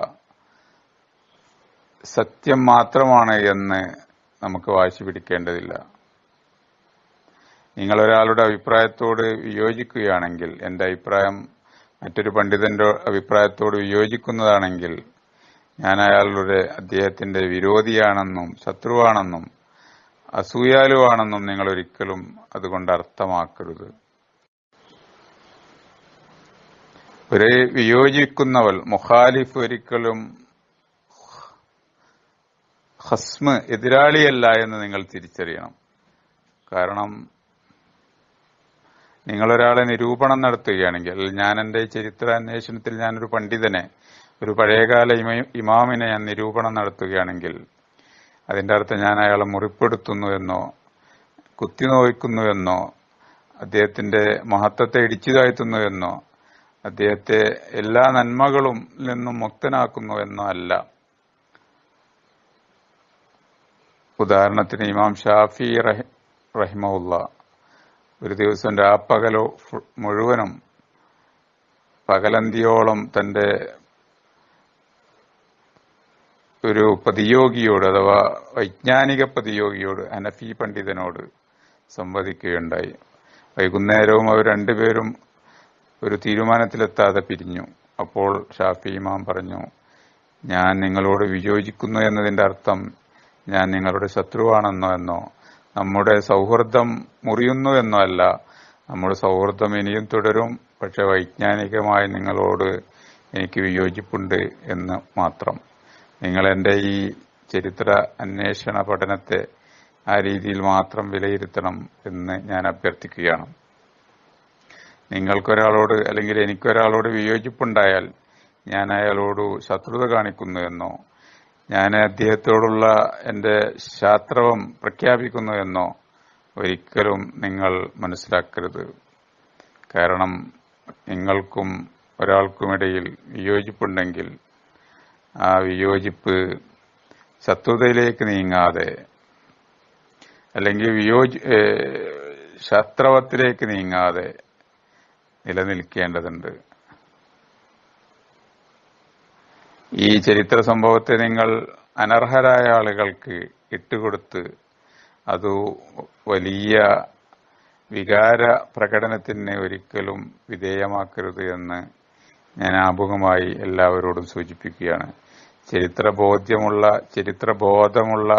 സത്യം മാത്രമാണ് എന്ന് നമുക്ക് വാശി പിടിക്കേണ്ടതില്ല. നിങ്ങൾ ഒരാളുടെ അഭിപ്രായത്തോട് വിയോജിക്കുകയാണെങ്കിൽ എന്റെ അഭിപ്രായം മറ്റൊരു പണ്ഡിതന്റെ അഭിപ്രായത്തോട് വിയോജിക്കുന്നതാണെങ്കിൽ ഞാൻ അയാളുടെ അദ്ദേഹത്തിന്റെ വിരോധിയാണെന്നും ശത്രുവാണെന്നും അസൂയാലുവാണെന്നും നിങ്ങൾ ഒരിക്കലും അതുകൊണ്ട് അർത്ഥമാക്കരുത്. ഒരു വിയോജിക്കുന്നവൾ മുഖാലിഫ് ഒരിക്കലും ഹസ്മ് എതിരാളിയല്ല എന്ന് നിങ്ങൾ തിരിച്ചറിയണം. കാരണം നിങ്ങളൊരാളെ നിരൂപണം നടത്തുകയാണെങ്കിൽ ഞാൻ എന്റെ ചരിത്ര അന്വേഷണത്തിൽ ഞാനൊരു പണ്ഡിതനെ ഒരു പഴയകാല ഇമ- ഇമാമിനെ ഞാൻ നിരൂപണം നടത്തുകയാണെങ്കിൽ അതിന്റെ അർത്ഥം ഞാൻ അയാളെ മുറിപ്പെടുത്തുന്നു എന്നോ കുത്തിനോയിക്കുന്നു എന്നോ അദ്ദേഹത്തിന്റെ മഹത്വത്തെ ഇടിച്ചു താഴ്ത്തുന്നു എന്നോ അദ്ദേഹത്തെ എല്ലാ നന്മകളും നിന്നും മുക്തനാക്കുന്നു എന്നോ അല്ല. ഉദാഹരണത്തിന് ഇമാം ഷാഫി റഹി റഹിമുള്ള ഒരു ദിവസം രാപ്പകലോ മുഴുവനും പകലന്തിയോളം തന്റെ ഒരു പ്രതിയോഗിയോട് അഥവാ വൈജ്ഞാനിക പ്രതിയോഗിയോട് അനഫി പണ്ഡിതനോട് സംവദിക്കുകയുണ്ടായി. വൈകുന്നേരവും അവർ രണ്ടുപേരും ഒരു തീരുമാനത്തിലെത്താതെ പിരിഞ്ഞു. അപ്പോൾ ഷാഫി ഇമാം പറഞ്ഞു ഞാൻ നിങ്ങളോട് വിയോജിക്കുന്നു എന്നതിന്റെ അർത്ഥം ഞാൻ നിങ്ങളുടെ ശത്രുവാണെന്നോ എന്നോ നമ്മുടെ സൗഹൃദം മുറിയുന്നു എന്നോ അല്ല. നമ്മുടെ സൗഹൃദം ഇനിയും തുടരും പക്ഷെ വൈജ്ഞാനികമായി നിങ്ങളോട് എനിക്ക് വിയോജിപ്പുണ്ട് എന്ന് മാത്രം. നിങ്ങൾ എന്റെ ഈ ചരിത്ര അന്വേഷണ പഠനത്തെ ആ രീതിയിൽ മാത്രം വിലയിരുത്തണം എന്ന് ഞാൻ അഭ്യർത്ഥിക്കുകയാണ്. നിങ്ങൾക്കൊരാളോട് അല്ലെങ്കിൽ എനിക്കൊരാളോട് വിയോജിപ്പുണ്ടായാൽ ഞാൻ അയാളോട് ശത്രുത കാണിക്കുന്നു എന്നോ ഞാൻ അദ്ദേഹത്തോടുള്ള എന്റെ ശാസ്ത്രവം പ്രഖ്യാപിക്കുന്നു എന്നോ ഒരിക്കലും നിങ്ങൾ മനസ്സിലാക്കരുത്. കാരണം നിങ്ങൾക്കും ഒരാൾക്കുമിടയിൽ വിയോജിപ്പുണ്ടെങ്കിൽ ആ വിയോജിപ്പ് ശത്രുതയിലേക്ക് നീങ്ങാതെ അല്ലെങ്കിൽ വിയോജി ശത്രുവത്തിലേക്ക് നീങ്ങാതെ നിലനിൽക്കേണ്ടതുണ്ട്. ഈ ചരിത്ര സംഭവത്തെ നിങ്ങൾ അനർഹരായ ആളുകൾക്ക് ഇട്ടുകൊടുത്ത് അത് വലിയ വികാര പ്രകടനത്തിന് ഒരിക്കലും വിധേയമാക്കരുത് എന്ന് ഞാൻ ആമുഖമായി എല്ലാവരോടും സൂചിപ്പിക്കുകയാണ്. ചരിത്ര ബോധ്യമുള്ള ചരിത്ര ബോധമുള്ള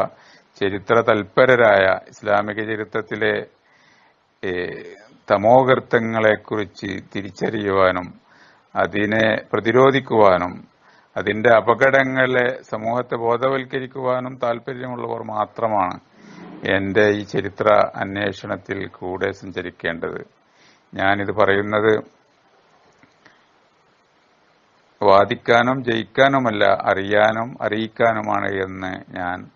ചരിത്ര തൽപരരായ ഇസ്ലാമിക ചരിത്രത്തിലെ തമോകർത്തങ്ങളെക്കുറിച്ച് തിരിച്ചറിയുവാനും അതിനെ പ്രതിരോധിക്കുവാനും അതിന്റെ അപകടങ്ങളെ സമൂഹത്തെ ബോധവൽക്കരിക്കുവാനും താല്പര്യമുള്ളവർ മാത്രമാണ് എന്റെ ഈ ചരിത്ര അന്വേഷണത്തിൽ കൂടെ സഞ്ചരിക്കേണ്ടത്. ഞാനിത് പറയുന്നത് വാദിക്കാനും ജയിക്കാനുമല്ല അറിയാനും അറിയിക്കാനുമാണ് എന്ന് ഞാൻ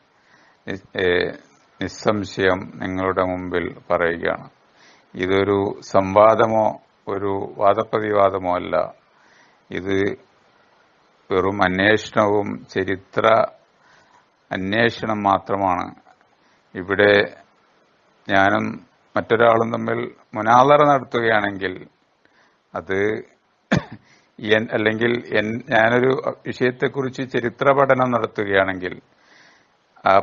നിസ്സംശയം നിങ്ങളുടെ മുമ്പിൽ പറയുകയാണ്. ഇതൊരു സംവാദമോ ഒരു വാദപ്രതിവാദമോ അല്ല. ഇത് വെറും അന്വേഷണവും ചരിത്ര അന്വേഷണം മാത്രമാണ്. ഇവിടെ ഞാനും മറ്റൊരാളും തമ്മിൽ മുനാദറ നടത്തുകയാണെങ്കിൽ അത് എൻ- അല്ലെങ്കിൽ എൻ- ഞാനൊരു വിഷയത്തെക്കുറിച്ച് ചരിത്ര പഠനം നടത്തുകയാണെങ്കിൽ ആ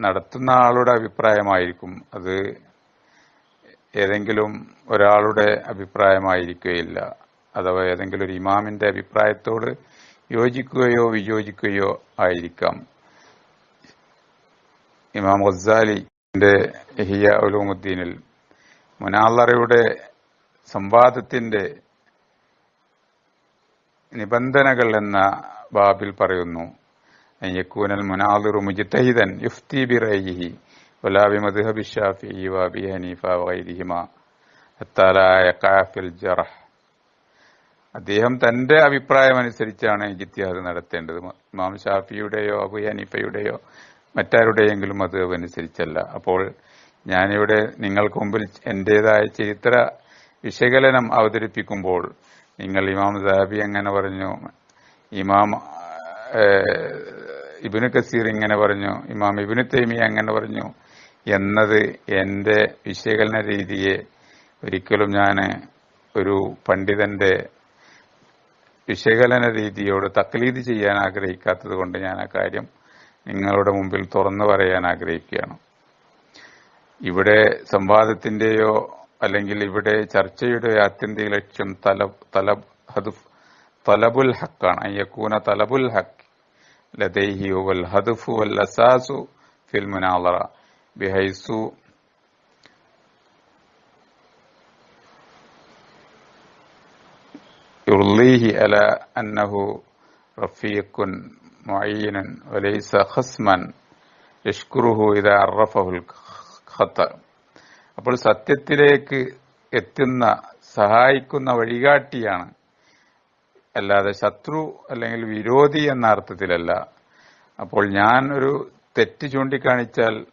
നടത്തുന്ന ആളുടെ അഭിപ്രായമായിരിക്കും. അത് ഏതെങ്കിലും ഒരാളുടെ അഭിപ്രായമായിരിക്കുകയില്ല. അഥവാ ഏതെങ്കിലും ഒരു ഇമാമിന്റെ അഭിപ്രായത്തോട് യോജിക്കുകയോ വിയോജിക്കുകയോ ആയിരിക്കാം. ഇമാം ഗസാലിന്റെ ഹിയ ഉലൂമുദ്ദീനിൽ മുനാലറയുടെ സംവാദത്തിന്റെ നിബന്ധനകൾ എന്ന ബാബിൽ പറയുന്നു. യക്കൂനൽ മുനാദിറു മുജിത്തഹിദൻ യുഫ്തി ബിറൈഹി വലാബി മദ്ഹബി ഷാഫിഇ വബി ഹനീഫ വഗൈരിഹിമ അത്താലായ കാഫിൽ ജറഹ്. അദ്ദേഹം തന്റെ അഭിപ്രായം അനുസരിച്ചാണ് ജിത്യാദ് നടത്തേണ്ടത്. ഇമാം ഷാഫിയുടെയോ അബു ഹനീഫയുടെയോ മറ്റാരുടെയെങ്കിലും അത് അനുസരിച്ചല്ല. അപ്പോൾ ഞാനിവിടെ നിങ്ങൾക്ക് മുമ്പിൽ എന്റേതായ ചരിത്ര വിശകലനം അവതരിപ്പിക്കുമ്പോൾ നിങ്ങൾ ഇമാം സാബി എങ്ങനെ പറഞ്ഞു? ഇമാം ഇബിന് കസീർ ഇങ്ങനെ പറഞ്ഞു. ഇമാം ഇബിന് തൈമി അങ്ങനെ പറഞ്ഞു? എന്നത് എന്റെ വിശകലന രീതിയെ ഒരിക്കലും ഞാൻ ഒരു പണ്ഡിതന്റെ വിശകലന രീതിയോട് തക്ലീത് ചെയ്യാൻ ആഗ്രഹിക്കാത്തത് കൊണ്ട് ഞാൻ ആ കാര്യം നിങ്ങളുടെ മുമ്പിൽ തുറന്നു പറയാൻ ആഗ്രഹിക്കുകയാണ്. ഇവിടെ സംവാദത്തിന്റെയോ അല്ലെങ്കിൽ ഇവിടെ ചർച്ചയുടെ ആത്യന്തിക ലക്ഷ്യം തലബ് തലബ് ഹദഫ് തലബുൽ ഹക്കാണ് അയ്യക്കൂന തലബുൽ ഹക്ക് ലദൈഹി വൽ ഹദഫു വൽ അസാസു ഫിൽ മുനാളറ ബിഹൈസു يرضيه على أنه رفيق معين وليس خصما يشكره إذا عرفه الخطأ അപ്പോൾ സത്യത്തിലേക്ക് എത്തുന്ന സഹായിക്കുന്ന വഴികാട്ടിയാണ്. അല്ലാതെ ശത്രു അല്ലെങ്കിൽ വിരോധി എന്ന അർത്ഥത്തിലല്ല. അപ്പോൾ ഞാൻ ഒരു തെറ്റ് ചൂണ്ടിക്കാണിച്ചാൽ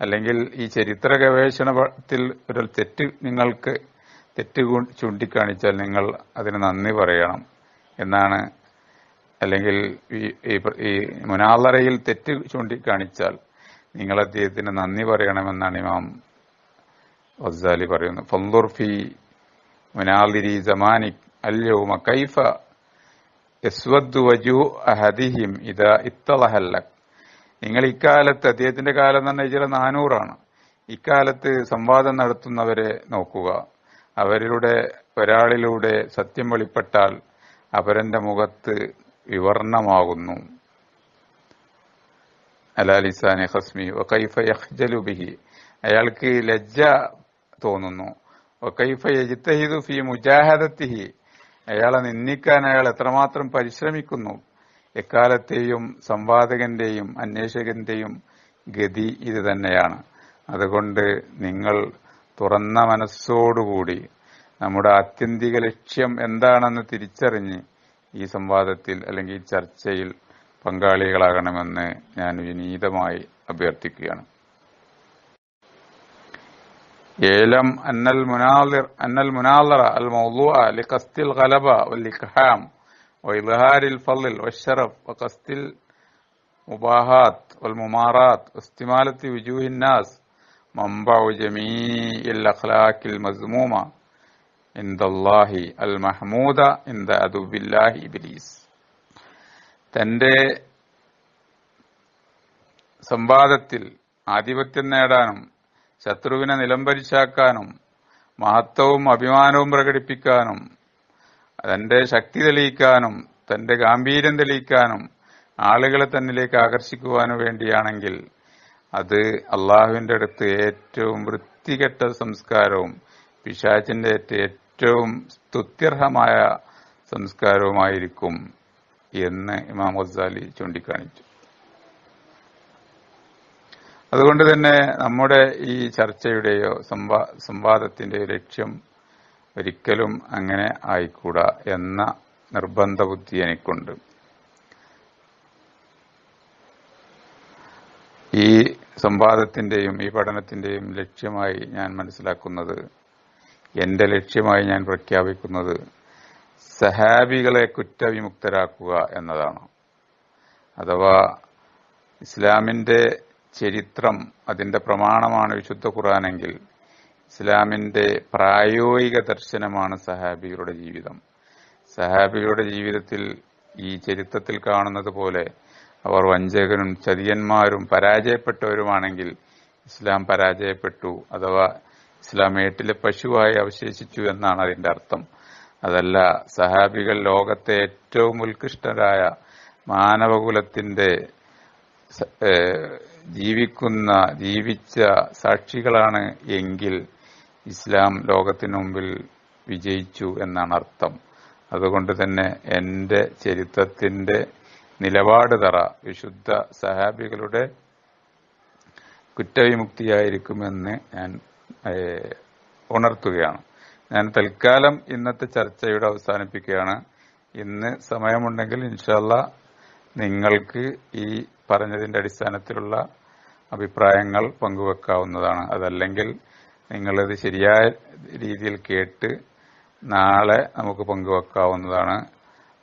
അല്ലെങ്കിൽ ഈ ചരിത്ര ഗവേഷണത്തിൽ ഒരു തെറ്റ് നിങ്ങൾക്ക് തെറ്റ് ചൂണ്ടിക്കാണിച്ചാൽ നിങ്ങൾ അതിന് നന്ദി പറയണം. എന്നാണ്. അല്ലെങ്കിൽ ഈ മുനാലറയിൽ തെറ്റ് ചൂണ്ടിക്കാണിച്ചാൽ നിങ്ങൾ അദ്ദേഹത്തിന് നന്ദി പറയണമെന്നാണ് ഇമാം വസാലി പറയുന്നു ഫന്ദുർഫി മുനാലിരി ജമാനിക് അല്യവുമ കൈഫ യസ്വദ്ദു വജു അഹദിഹിം ഇത ഇത്തലഹല്ല നിങ്ങൾ ഇക്കാലത്ത് അദ്ദേഹത്തിന്റെ കാലം പറഞ്ഞാൽ ചില നാനൂറാണ്. ഇക്കാലത്ത് സംവാദം നടത്തുന്നവരെ നോക്കുക. അവരുടെ ഒരാളിലൂടെ സത്യം വെളിപ്പെട്ടാൽ അവരന്റെ മുഖത്ത് വിവർണമാകുന്നു. അലാലിസാനെ ഹസ്മി വൈഫ അയാൾക്ക് ലജ്ജ തോന്നുന്നു. ഫി മുജാഹദത്തിഹി. അയാളെ നിന്ദിക്കാൻ അയാൾ എത്രമാത്രം പരിശ്രമിക്കുന്നു. എക്കാലത്തെയും സംവാദകന്റെയും അന്വേഷകന്റെയും ഗതി ഇത് തന്നെയാണ്. അതുകൊണ്ട് നിങ്ങൾ തുറന്ന മനസ്സോടുകൂടി നമ്മുടെ ആത്യന്തിക ലക്ഷ്യം എന്താണെന്ന് തിരിച്ചറിഞ്ഞ് ഈ സംവാദത്തിൽ അല്ലെങ്കിൽ ഈ ചർച്ചയിൽ പങ്കാളികളാകണമെന്ന് ഞാൻ വിനീതമായി അഭ്യർത്ഥിക്കുകയാണ്. ഏലം അന്നൽ മുനാലിർ അന്നൽ മുനാലറ അൽ മൗലൂഅ ലിഖസ്തിൽ ഗലബ വൽ وإظهار الفضل والشرف وقصد المباهات والممارات واستمالة وجوه الناس منبع جميع الأخلاق المذمومة عند الله المحمودة عند عدو الله إبليس തന്റെ സംവാദത്തിൽ ആധിപത്യം നേടാനും ശത്രുവിനെ നിലംപരിശാക്കാനും മഹത്വവും അഭിമാനവും പ്രകടിപ്പിക്കാനും തന്റെ ശക്തി തെളിയിക്കാനും തന്റെ ഗാംഭീര്യം തെളിയിക്കാനും ആളുകളെ തന്നിലേക്ക് ആകർഷിക്കുവാനും വേണ്ടിയാണെങ്കിൽ അത് അള്ളാഹുവിന്റെ അടുത്ത് ഏറ്റവും വൃത്തികെട്ട സംസ്കാരവും പിശാചിന്റെ ഏറ്റവും സ്തുത്യർഹമായ സംസ്കാരവുമായിരിക്കും എന്ന് ഇമാം ഗസാലി ചൂണ്ടിക്കാണിച്ചു. അതുകൊണ്ട് തന്നെ നമ്മുടെ ഈ ചർച്ചയുടെയോ സംവാദത്തിന്റെയോ ലക്ഷ്യം ഒരിക്കലും അങ്ങനെ ആയിക്കൂടാ എന്ന നിർബന്ധ ബുദ്ധി എനിക്കുണ്ട്. ഈ സംവാദത്തിന്റെയും ഈ പഠനത്തിന്റെയും ലക്ഷ്യമായി ഞാൻ മനസ്സിലാക്കുന്നത് എന്റെ ലക്ഷ്യമായി ഞാൻ പ്രഖ്യാപിക്കുന്നത് സഹാബികളെ കുറ്റവിമുക്തരാക്കുക എന്നതാണ്. അഥവാ ഇസ്ലാമിന്റെ ചരിത്രം അതിന്റെ പ്രമാണമാണ് വിശുദ്ധ ഖുറാനെങ്കിൽ ഇസ്ലാമിന്റെ പ്രായോഗിക ദർശനമാണ് സഹാബികളുടെ ജീവിതം. സഹാബികളുടെ ജീവിതത്തിൽ ഈ ചരിത്രത്തിൽ കാണുന്നത് പോലെ അവർ വഞ്ചകനും ചതിയന്മാരും പരാജയപ്പെട്ടവരുമാണെങ്കിൽ ഇസ്ലാം പരാജയപ്പെട്ടു അഥവാ ഇസ്ലാം ഏട്ടിലെ പശുവായി അവശേഷിച്ചു എന്നാണ് അതിന്റെ അർത്ഥം. അതല്ല സഹാബികൾ ലോകത്തെ ഏറ്റവും ഉത്കൃഷ്ടരായ മാനവകുലത്തിന്റെ ജീവിക്കുന്ന ജീവിച്ച സാക്ഷികളാണ് എങ്കിൽ ഇസ്ലാം ലോകത്തിനു മുമ്പിൽ വിജയിച്ചു എന്നാണ് അർത്ഥം. അതുകൊണ്ട് തന്നെ എന്റെ ചരിത്രത്തിന്റെ നിലപാട് തറ വിശുദ്ധ സഹാബികളുടെ കുറ്റവിമുക്തിയായിരിക്കുമെന്ന് ഞാൻ ഉണർത്തുകയാണ്. ഞാൻ തൽക്കാലം ഇന്നത്തെ ചർച്ചയുടെ അവസാനിപ്പിക്കുകയാണ്. ഇന്ന് സമയമുണ്ടെങ്കിൽ ഇൻഷല്ല നിങ്ങൾക്ക് ഈ പറഞ്ഞതിന്റെ അടിസ്ഥാനത്തിലുള്ള അഭിപ്രായങ്ങൾ പങ്കുവെക്കാവുന്നതാണ്. അതല്ലെങ്കിൽ നിങ്ങളിത് ശരിയായ രീതിയിൽ കേട്ട് നാളെ നമുക്ക് പങ്കുവെക്കാവുന്നതാണ്.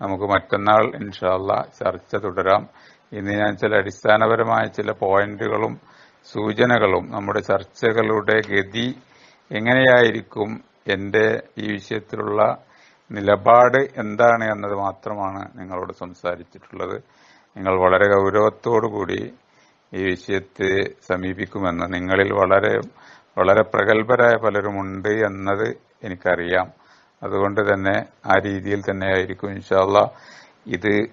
നമുക്ക് മറ്റന്നാൾ ഇൻഷാല്ല ചർച്ച തുടരാം. ഇന്ന് ഞാൻ ചില അടിസ്ഥാനപരമായ ചില പോയിന്റുകളും സൂചനകളും നമ്മുടെ ചർച്ചകളുടെ ഗതി എങ്ങനെയായിരിക്കും എന്റെ ഈ വിഷയത്തിലുള്ള നിലപാട് എന്താണ് എന്നത് മാത്രമാണ് നിങ്ങളോട് സംസാരിച്ചിട്ടുള്ളത്. നിങ്ങൾ വളരെ ഗൗരവത്തോടു കൂടി ഈ വിഷയത്തെ സമീപിക്കുമെന്ന് നിങ്ങളിൽ വളരെ വളരെ പ്രഗത്ഭരായ പലരുമുണ്ട് എന്നത് എനിക്കറിയാം. അതുകൊണ്ട് തന്നെ ആ രീതിയിൽ തന്നെ ആയിരിക്കും ഇൻഷാല്ല ഇത്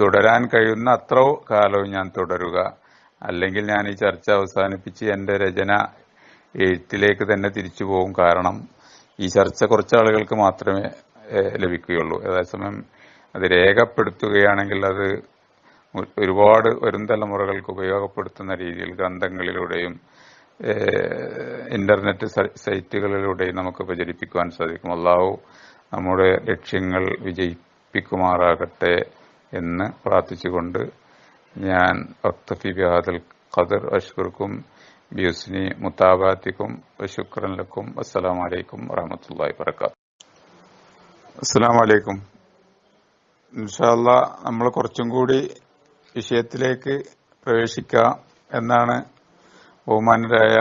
തുടരാൻ കഴിയുന്ന അത്ര കാലവും ഞാൻ തുടരുക. അല്ലെങ്കിൽ ഞാൻ ഈ ചർച്ച അവസാനിപ്പിച്ച് എന്റെ രചന എഴുത്തിലേക്ക് തന്നെ തിരിച്ചു പോകും. കാരണം ഈ ചർച്ച കുറച്ച് ആളുകൾക്ക് മാത്രമേ ലഭിക്കുകയുള്ളൂ. അതേസമയം അത് രേഖപ്പെടുത്തുകയാണെങ്കിൽ അത് ഒരുപാട് വരും തലമുറകൾക്ക് ഉപയോഗപ്പെടുത്തുന്ന രീതിയിൽ ഗ്രന്ഥങ്ങളിലൂടെയും ഇന്റർനെറ്റ് സൈറ്റുകളിലൂടെയും നമുക്ക് പ്രചരിപ്പിക്കുവാൻ സാധിക്കും. അള്ളാഹു നമ്മുടെ ലക്ഷ്യങ്ങൾ വിജയിപ്പിക്കുമാറാകട്ടെ എന്ന് പ്രാർത്ഥിച്ചുകൊണ്ട് ഞാൻ വക്തഫി ബിഹാദൽ ഖദർ അഷ്കുർക്കും ബിയുസ്നി മുത്താബാത്തിക്കും വശുക്രൻ ലക്കും അസ്സലാം വലൈക്കും വറഹമത്തല്ലാഹി വബറകാത്ത് അസ്സലാം വലൈക്കും ഇൻഷാല്ല നമ്മൾ കുറച്ചും കൂടി വിഷയത്തിലേക്ക് പ്രവേശിക്കാം എന്നാണ് ബഹുമാനരായ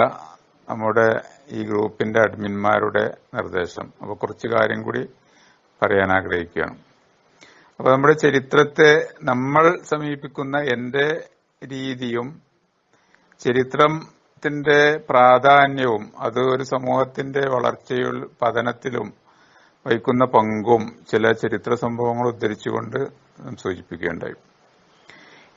നമ്മുടെ ഈ ഗ്രൂപ്പിന്റെ അഡ്മിന്മാരുടെ നിർദ്ദേശം. അപ്പൊ കുറച്ച് കാര്യം കൂടി പറയാൻ ആഗ്രഹിക്കുകയാണ്. അപ്പൊ നമ്മുടെ ചരിത്രത്തെ നമ്മൾ സമീപിക്കുന്ന എന്റെ രീതിയും ചരിത്രത്തിന്റെ പ്രാധാന്യവും അത് ഒരു സമൂഹത്തിന്റെ വളർച്ചയിൽ പതനത്തിലും വഹിക്കുന്ന പങ്കും ചില ചരിത്ര സംഭവങ്ങൾ ഉദ്ധരിച്ചുകൊണ്ട് സൂചിപ്പിക്കുകയുണ്ടായി.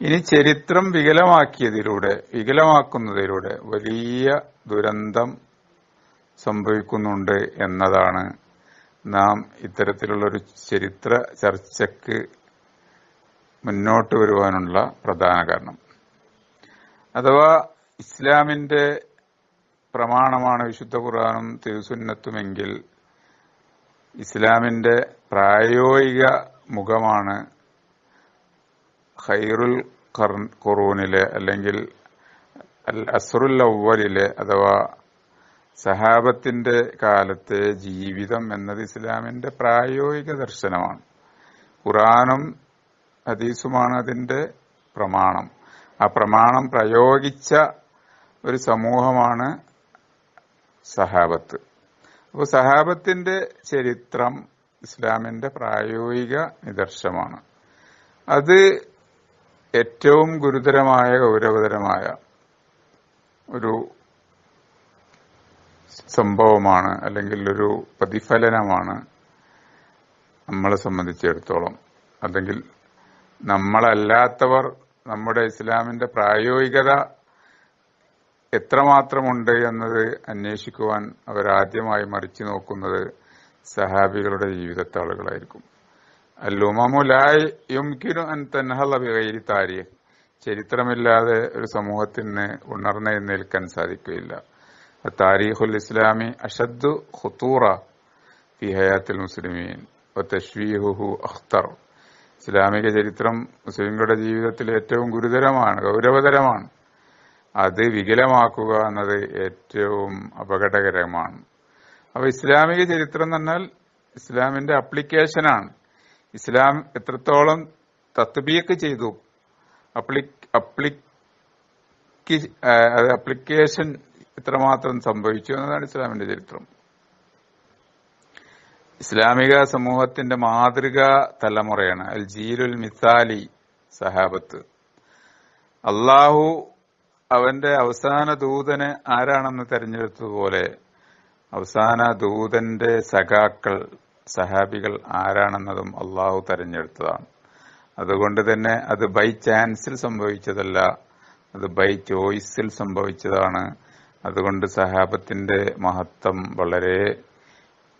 ഇനി ചരിത്രം വികലമാക്കിയതിലൂടെ വികലമാക്കുന്നതിലൂടെ വലിയ ദുരന്തം സംഭവിക്കുന്നുണ്ട് എന്നതാണ് നാം ഇത്തരത്തിലുള്ളൊരു ചരിത്ര ചർച്ചയ്ക്ക് മുന്നോട്ട് വരുവാനുള്ള പ്രധാന കാരണം. അഥവാ ഇസ്ലാമിന്റെ പ്രമാണമാണ് വിശുദ്ധ ഖുർആാനും തിരുസുന്നത്തുമെങ്കിൽ ഇസ്ലാമിന്റെ പ്രായോഗിക മുഖമാണ് ഖൈറുൽ ഖുറൂനിലെ അല്ലെങ്കിൽ അൽ അസ്റുൽ അവലിലെ അഥവാ സഹാബത്തിന്റെ കാലത്തെ ജീവിതം എന്നത് ഇസ്ലാമിന്റെ പ്രായോഗിക ദർശനമാണ്. ഖുറാനും ഹദീസുമാണ് അതിന്റെ പ്രമാണം. ആ പ്രമാണം പ്രയോഗിച്ച ഒരു സമൂഹമാണ് സഹാബത്ത്. അപ്പോൾ സഹാബത്തിന്റെ ചരിത്രം ഇസ്ലാമിന്റെ പ്രായോഗിക നിദർശമാണ് അത് ഏറ്റവും ഗുരുതരമായ ഗൗരവതരമായ ഒരു സംഭവമാണ് അല്ലെങ്കിൽ ഒരു പ്രതിഫലനമാണ് നമ്മളെ സംബന്ധിച്ചിടത്തോളം. അല്ലെങ്കിൽ നമ്മളല്ലാത്തവർ നമ്മുടെ ഇസ്ലാമിന്റെ പ്രായോഗികത എത്രമാത്രമുണ്ട് എന്നത് അന്വേഷിക്കുവാൻ അവരാദ്യമായി മറിച്ചു നോക്കുന്നത് സഹാബികളുടെ ജീവിതത്താളുകളായിരിക്കും. അല്ലുമമുലായി യുംകിനു അൻ തൻഹള ബിഗൈരി താരിഖ് ചരിത്രമില്ലാതെ ഒരു സമൂഹത്തിന് ഉണർന്നെഴുന്നേൽക്കാൻ സാധിക്കുകയില്ല. താരീഖുൽ ഇസ്ലാമി അഷദ്ദു ഖുത്തൂറ ഫി ഹയാത്തിൽ മുസ്ലിമീൻ. തഷ്വീഹുഹു അഖ്തർ. ഇസ്ലാമിക ചരിത്രം മുസ്ലിങ്ങളുടെ ജീവിതത്തിൽ ഏറ്റവും ഗുരുതരമാണ് ഗൗരവതരമാണ്. അത് വികലമാക്കുക എന്നത് ഏറ്റവും അപകടകരമാണ്. അപ്പൊ ഇസ്ലാമിക ചരിത്രം എന്ന് പറഞ്ഞാൽ ഇസ്ലാമിന്റെ അപ്ലിക്കേഷനാണ് ഇസ്ലാം എത്രത്തോളം തത്ബീക്ക് ചെയ്തു? അപ്ലിക്കേഷൻ എത്രമാത്രം സംഭവിച്ചു എന്നതാണ് ഇസ്ലാമിന്റെ ചരിത്രം. ഇസ്ലാമിക സമൂഹത്തിന്റെ മാതൃകാ തലമുറയാണ്. അൽ ജീലുൽ മിസാലി സഹാബത്ത്. അള്ളാഹു അവന്റെ അവസാന ദൂതന് ആരാണെന്ന് തെരഞ്ഞെടുത്തതുപോലെ അവസാന ദൂതന്റെ സഖാക്കൾ സഹാബികൾ ആരാണെന്നതും അള്ളാഹു തെരഞ്ഞെടുത്തതാണ്. അതുകൊണ്ട് തന്നെ അത് ബൈ ചാൻസിൽ സംഭവിച്ചതല്ല അത് ബൈ ചോയ്സിൽ സംഭവിച്ചതാണ്. അതുകൊണ്ട് സഹാബത്തിന്റെ മഹത്വം വളരെ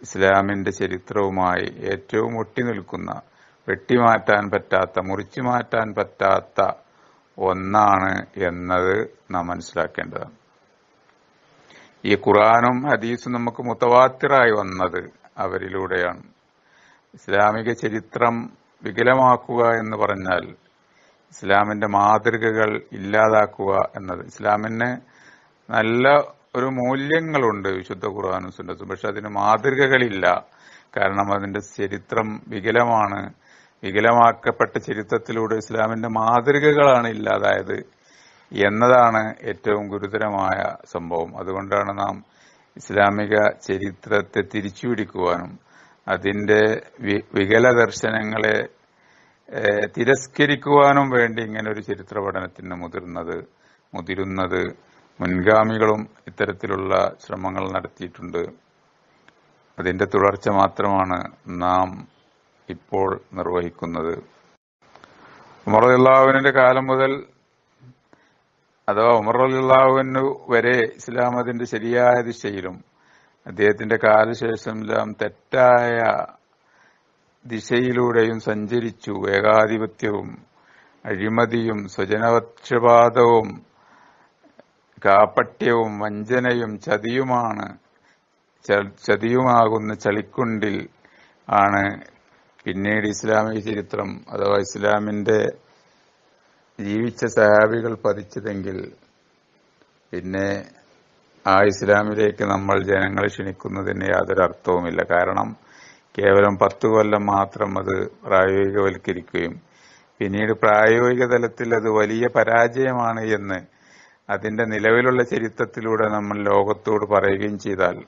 ഇസ്ലാമിന്റെ ചരിത്രവുമായി ഏറ്റവും ഒട്ടി നിൽക്കുന്ന വെട്ടിമാറ്റാൻ പറ്റാത്ത മുറിച്ചു മാറ്റാൻ പറ്റാത്ത ഒന്നാണ് എന്നത് നാം മനസ്സിലാക്കേണ്ടതാണ്. ഈ ഖുറാനും ഹദീസും നമുക്ക് മുത്തവാത്തിറായി വന്നത് അവരിലൂടെയാണ്. ഇസ്ലാമിക ചരിത്രം വികലമാക്കുക എന്ന് പറഞ്ഞാൽ ഇസ്ലാമിന്റെ മാതൃകകൾ ഇല്ലാതാക്കുക എന്നത്. ഇസ്ലാമിന് നല്ല ഒരു മൂല്യങ്ങളുണ്ട് വിശുദ്ധ ഖുർആാനും സുന്നത്തും പക്ഷെ അതിന് മാതൃകകളില്ല. കാരണം അതിന്റെ ചരിത്രം വികലമാണ്. വികലമാക്കപ്പെട്ട ചരിത്രത്തിലൂടെ ഇസ്ലാമിന്റെ മാതൃകകളാണ് ഇല്ലാതായത് എന്നതാണ് ഏറ്റവും ഗുരുതരമായ സംഭവം. അതുകൊണ്ടാണ് നാം ഇസ്ലാമിക ചരിത്രത്തെ തിരിച്ചുപിടിക്കുവാനും അതിന്റെ വികല ദർശനങ്ങളെ തിരസ്കരിക്കുവാനും വേണ്ടി ഇങ്ങനെ ഒരു ചരിത്ര പഠനത്തിന് മുതിർന്നത് മുതിരുന്നത് മുൻഗാമികളും ഇത്തരത്തിലുള്ള ശ്രമങ്ങൾ നടത്തിയിട്ടുണ്ട്. അതിന്റെ തുടർച്ച മാത്രമാണ് നാം ഇപ്പോൾ നിർവഹിക്കുന്നത്. ഉമർ കാലം മുതൽ അഥവാ ഉമർ അള്ളാഹുവിന് വരെ ഇസ്ലാം അതിന്റെ ശരിയായ ദിശയിലും അദ്ദേഹത്തിന്റെ കാലശേഷം എല്ലാം തെറ്റായ ദിശയിലൂടെയും സഞ്ചരിച്ചു. ഏകാധിപത്യവും അഴിമതിയും സ്വജനപക്ഷപാതവും കാപ്പട്യവും വഞ്ചനയും ചതിയുമാണ് ചതിയുമാകുന്ന ചളിക്കുണ്ടിൽ ആണ് പിന്നീട് ഇസ്ലാമിക ചരിത്രം അഥവാ ഇസ്ലാമിന്റെ ജീവിച്ച സഹാബികൾ പതിച്ചതെങ്കിൽ പിന്നെ ആ ഇസ്ലാമിലേക്ക് നമ്മൾ ജനങ്ങളെ ക്ഷണിക്കുന്നതിന് യാതൊരു അർത്ഥവുമില്ല. കാരണം കേവലം പത്ത് കൊല്ലം മാത്രം അത് പ്രായോഗികവൽക്കരിക്കുകയും പിന്നീട് പ്രായോഗിക തലത്തിൽ അത് വലിയ പരാജയമാണ് എന്ന് അതിന്റെ നിലവിലുള്ള ചരിത്രത്തിലൂടെ നമ്മൾ ലോകത്തോട് പറയുകയും ചെയ്താൽ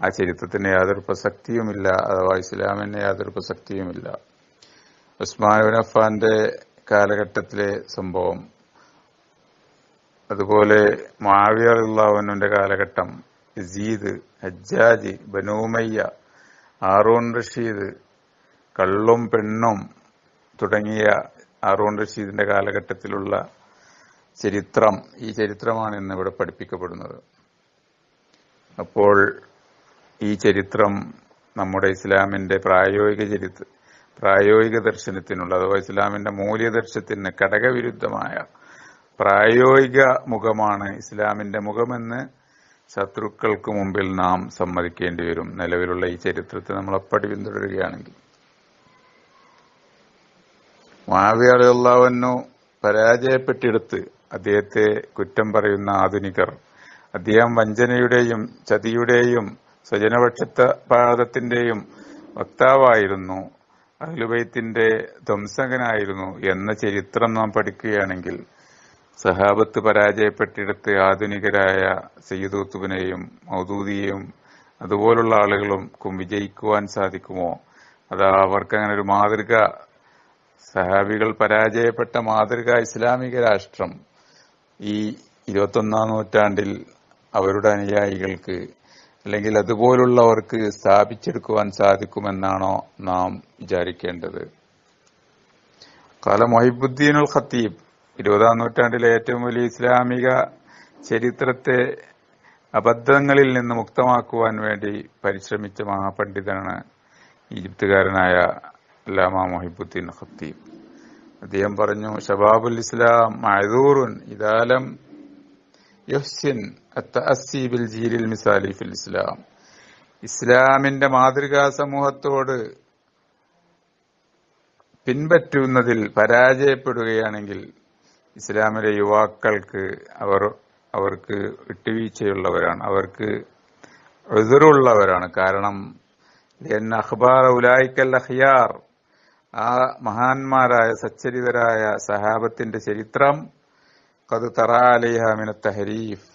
ആ ചരിത്രത്തിന് യാതൊരു പ്രസക്തിയുമില്ല അഥവാ ഇസ്ലാമിന് യാതൊരു പ്രസക്തിയുമില്ല. ഉസ്മാൻ അഫാന്റെ കാലഘട്ടത്തിലെ സംഭവം. അതുപോലെ മാവിയറുള്ളവനുവിന്റെ കാലഘട്ടം. യസീദ് ഹജ്ജാജ് ബനൂമയ്യ ആറൂൺ റഷീദ് കള്ളും പെണ്ണും തുടങ്ങിയ ആറൂൺ റഷീദിന്റെ കാലഘട്ടത്തിലുള്ള ചരിത്രം. ഈ ചരിത്രമാണ് ഇന്ന് ഇവിടെ പഠിപ്പിക്കപ്പെടുന്നത്. അപ്പോൾ ഈ ചരിത്രം നമ്മുടെ ഇസ്ലാമിന്റെ പ്രായോഗിക ചരിത്ര പ്രായോഗിക ദർശനത്തിനുള്ള അഥവാ ഇസ്ലാമിന്റെ മൂല്യദർശനത്തിന് ഘടകവിരുദ്ധമായ പ്രായോഗിക മുഖമാണ് ഇസ്ലാമിന്റെ മുഖമെന്ന് ശത്രുക്കൾക്ക് മുമ്പിൽ നാം സമ്മതിക്കേണ്ടി വരും. നിലവിലുള്ള ഈ ചരിത്രത്തെ നമ്മൾ അപ്പടി പിന്തുടരുകയാണെങ്കിൽ. മാവിയറിയുള്ളവനു പരാജയപ്പെട്ടിടത്ത് അദ്ദേഹത്തെ കുറ്റം പറയുന്ന ആധുനികർ അദ്ദേഹം വഞ്ചനയുടെയും ചതിയുടെയും സ്വജനപക്ഷപാതത്തിന്റെയും വക്താവായിരുന്നു. അഹ്ലുബൈത്തിന്റെ ധ്വംസകനായിരുന്നു എന്ന ചരിത്രം നാം പഠിക്കുകയാണെങ്കിൽ സഹാബത്ത് പരാജയപ്പെട്ടിടത്ത് ആധുനികരായ സയ്യിദൂത്തുബിനെയും മൗദൂദിയെയും അതുപോലുള്ള ആളുകൾക്കും വിജയിക്കുവാൻ സാധിക്കുമോ? അത് അവർക്ക് അങ്ങനെ ഒരു മാതൃക. സഹാബികൾ പരാജയപ്പെട്ട മാതൃക ഇസ്ലാമിക രാഷ്ട്രം. ഈ ഇരുപത്തൊന്നാം നൂറ്റാണ്ടിൽ അവരുടെ അനുയായികൾക്ക് അല്ലെങ്കിൽ അതുപോലുള്ളവർക്ക് സ്ഥാപിച്ചെടുക്കുവാൻ സാധിക്കുമെന്നാണോ നാം വിചാരിക്കേണ്ടത്. കാല മൊഹിബുദ്ദീനുൽ ഖത്തീബ് ഇരുപതാം നൂറ്റാണ്ടിലെ ഏറ്റവും വലിയ ഇസ്ലാമിക ചരിത്രത്തെ അബദ്ധങ്ങളിൽ നിന്ന് മുക്തമാക്കുവാൻ വേണ്ടി പരിശ്രമിച്ച മഹാപണ്ഡിതനാണ് ഈജിപ്തുകാരനായ അല്ലാമ മൊഹിബുദ്ദീൻ ഖത്തീബ്. അദ്ദേഹം പറഞ്ഞു ഷബാബുൽ ഇസ്ലാം മഴദൂറുൻ ഇതാലം യുഹ്സിൻ അത്തഅസ്സി ബിൽ ജീലിൽ മിസാലി ഫിൽ ഇസ്ലാം. ഇസ്ലാമിന്റെ മാതൃകാ സമൂഹത്തോട് പിൻപറ്റുന്നതിൽ പരാജയപ്പെടുകയാണെങ്കിൽ ഇസ്ലാമിലെ യുവാക്കൾക്ക് അവർ അവർക്ക് വിട്ടുവീഴ്ചയുള്ളവരാണ് അവർക്ക് എതിരുള്ളവരാണ് കാരണം അഖ്ബാർ ഉലായിക്കൽ അഖിയാർ ആ മഹാന്മാരായ സച്ചരിതരായ സഹാബത്തിന്റെ ചരിത്രം കത് മിന തഹരീഫ്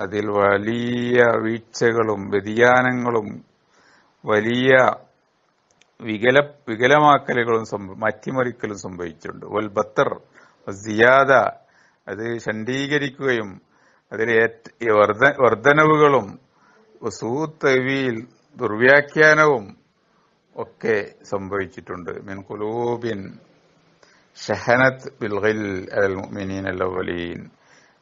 അതിൽ വലിയ വീഴ്ചകളും വ്യതിയാനങ്ങളും വലിയ വികല വികലമാക്കലുകളും മാറ്റിമറിക്കലും സംഭവിച്ചിട്ടുണ്ട്. വൽ ബത്തർ സിയാദ അത് ഷണ്ഡീകരിക്കുകയും അതിൽ വർധനവുകളും സൂത്തവിയിൽ ദുർവ്യാഖ്യാനവും ഒക്കെ സംഭവിച്ചിട്ടുണ്ട്. മിൻ കുലൂബിൻ ഷഹനത്ത് ബിൽഗിൽ അൽ മുഅ്മിനീൻ അൽ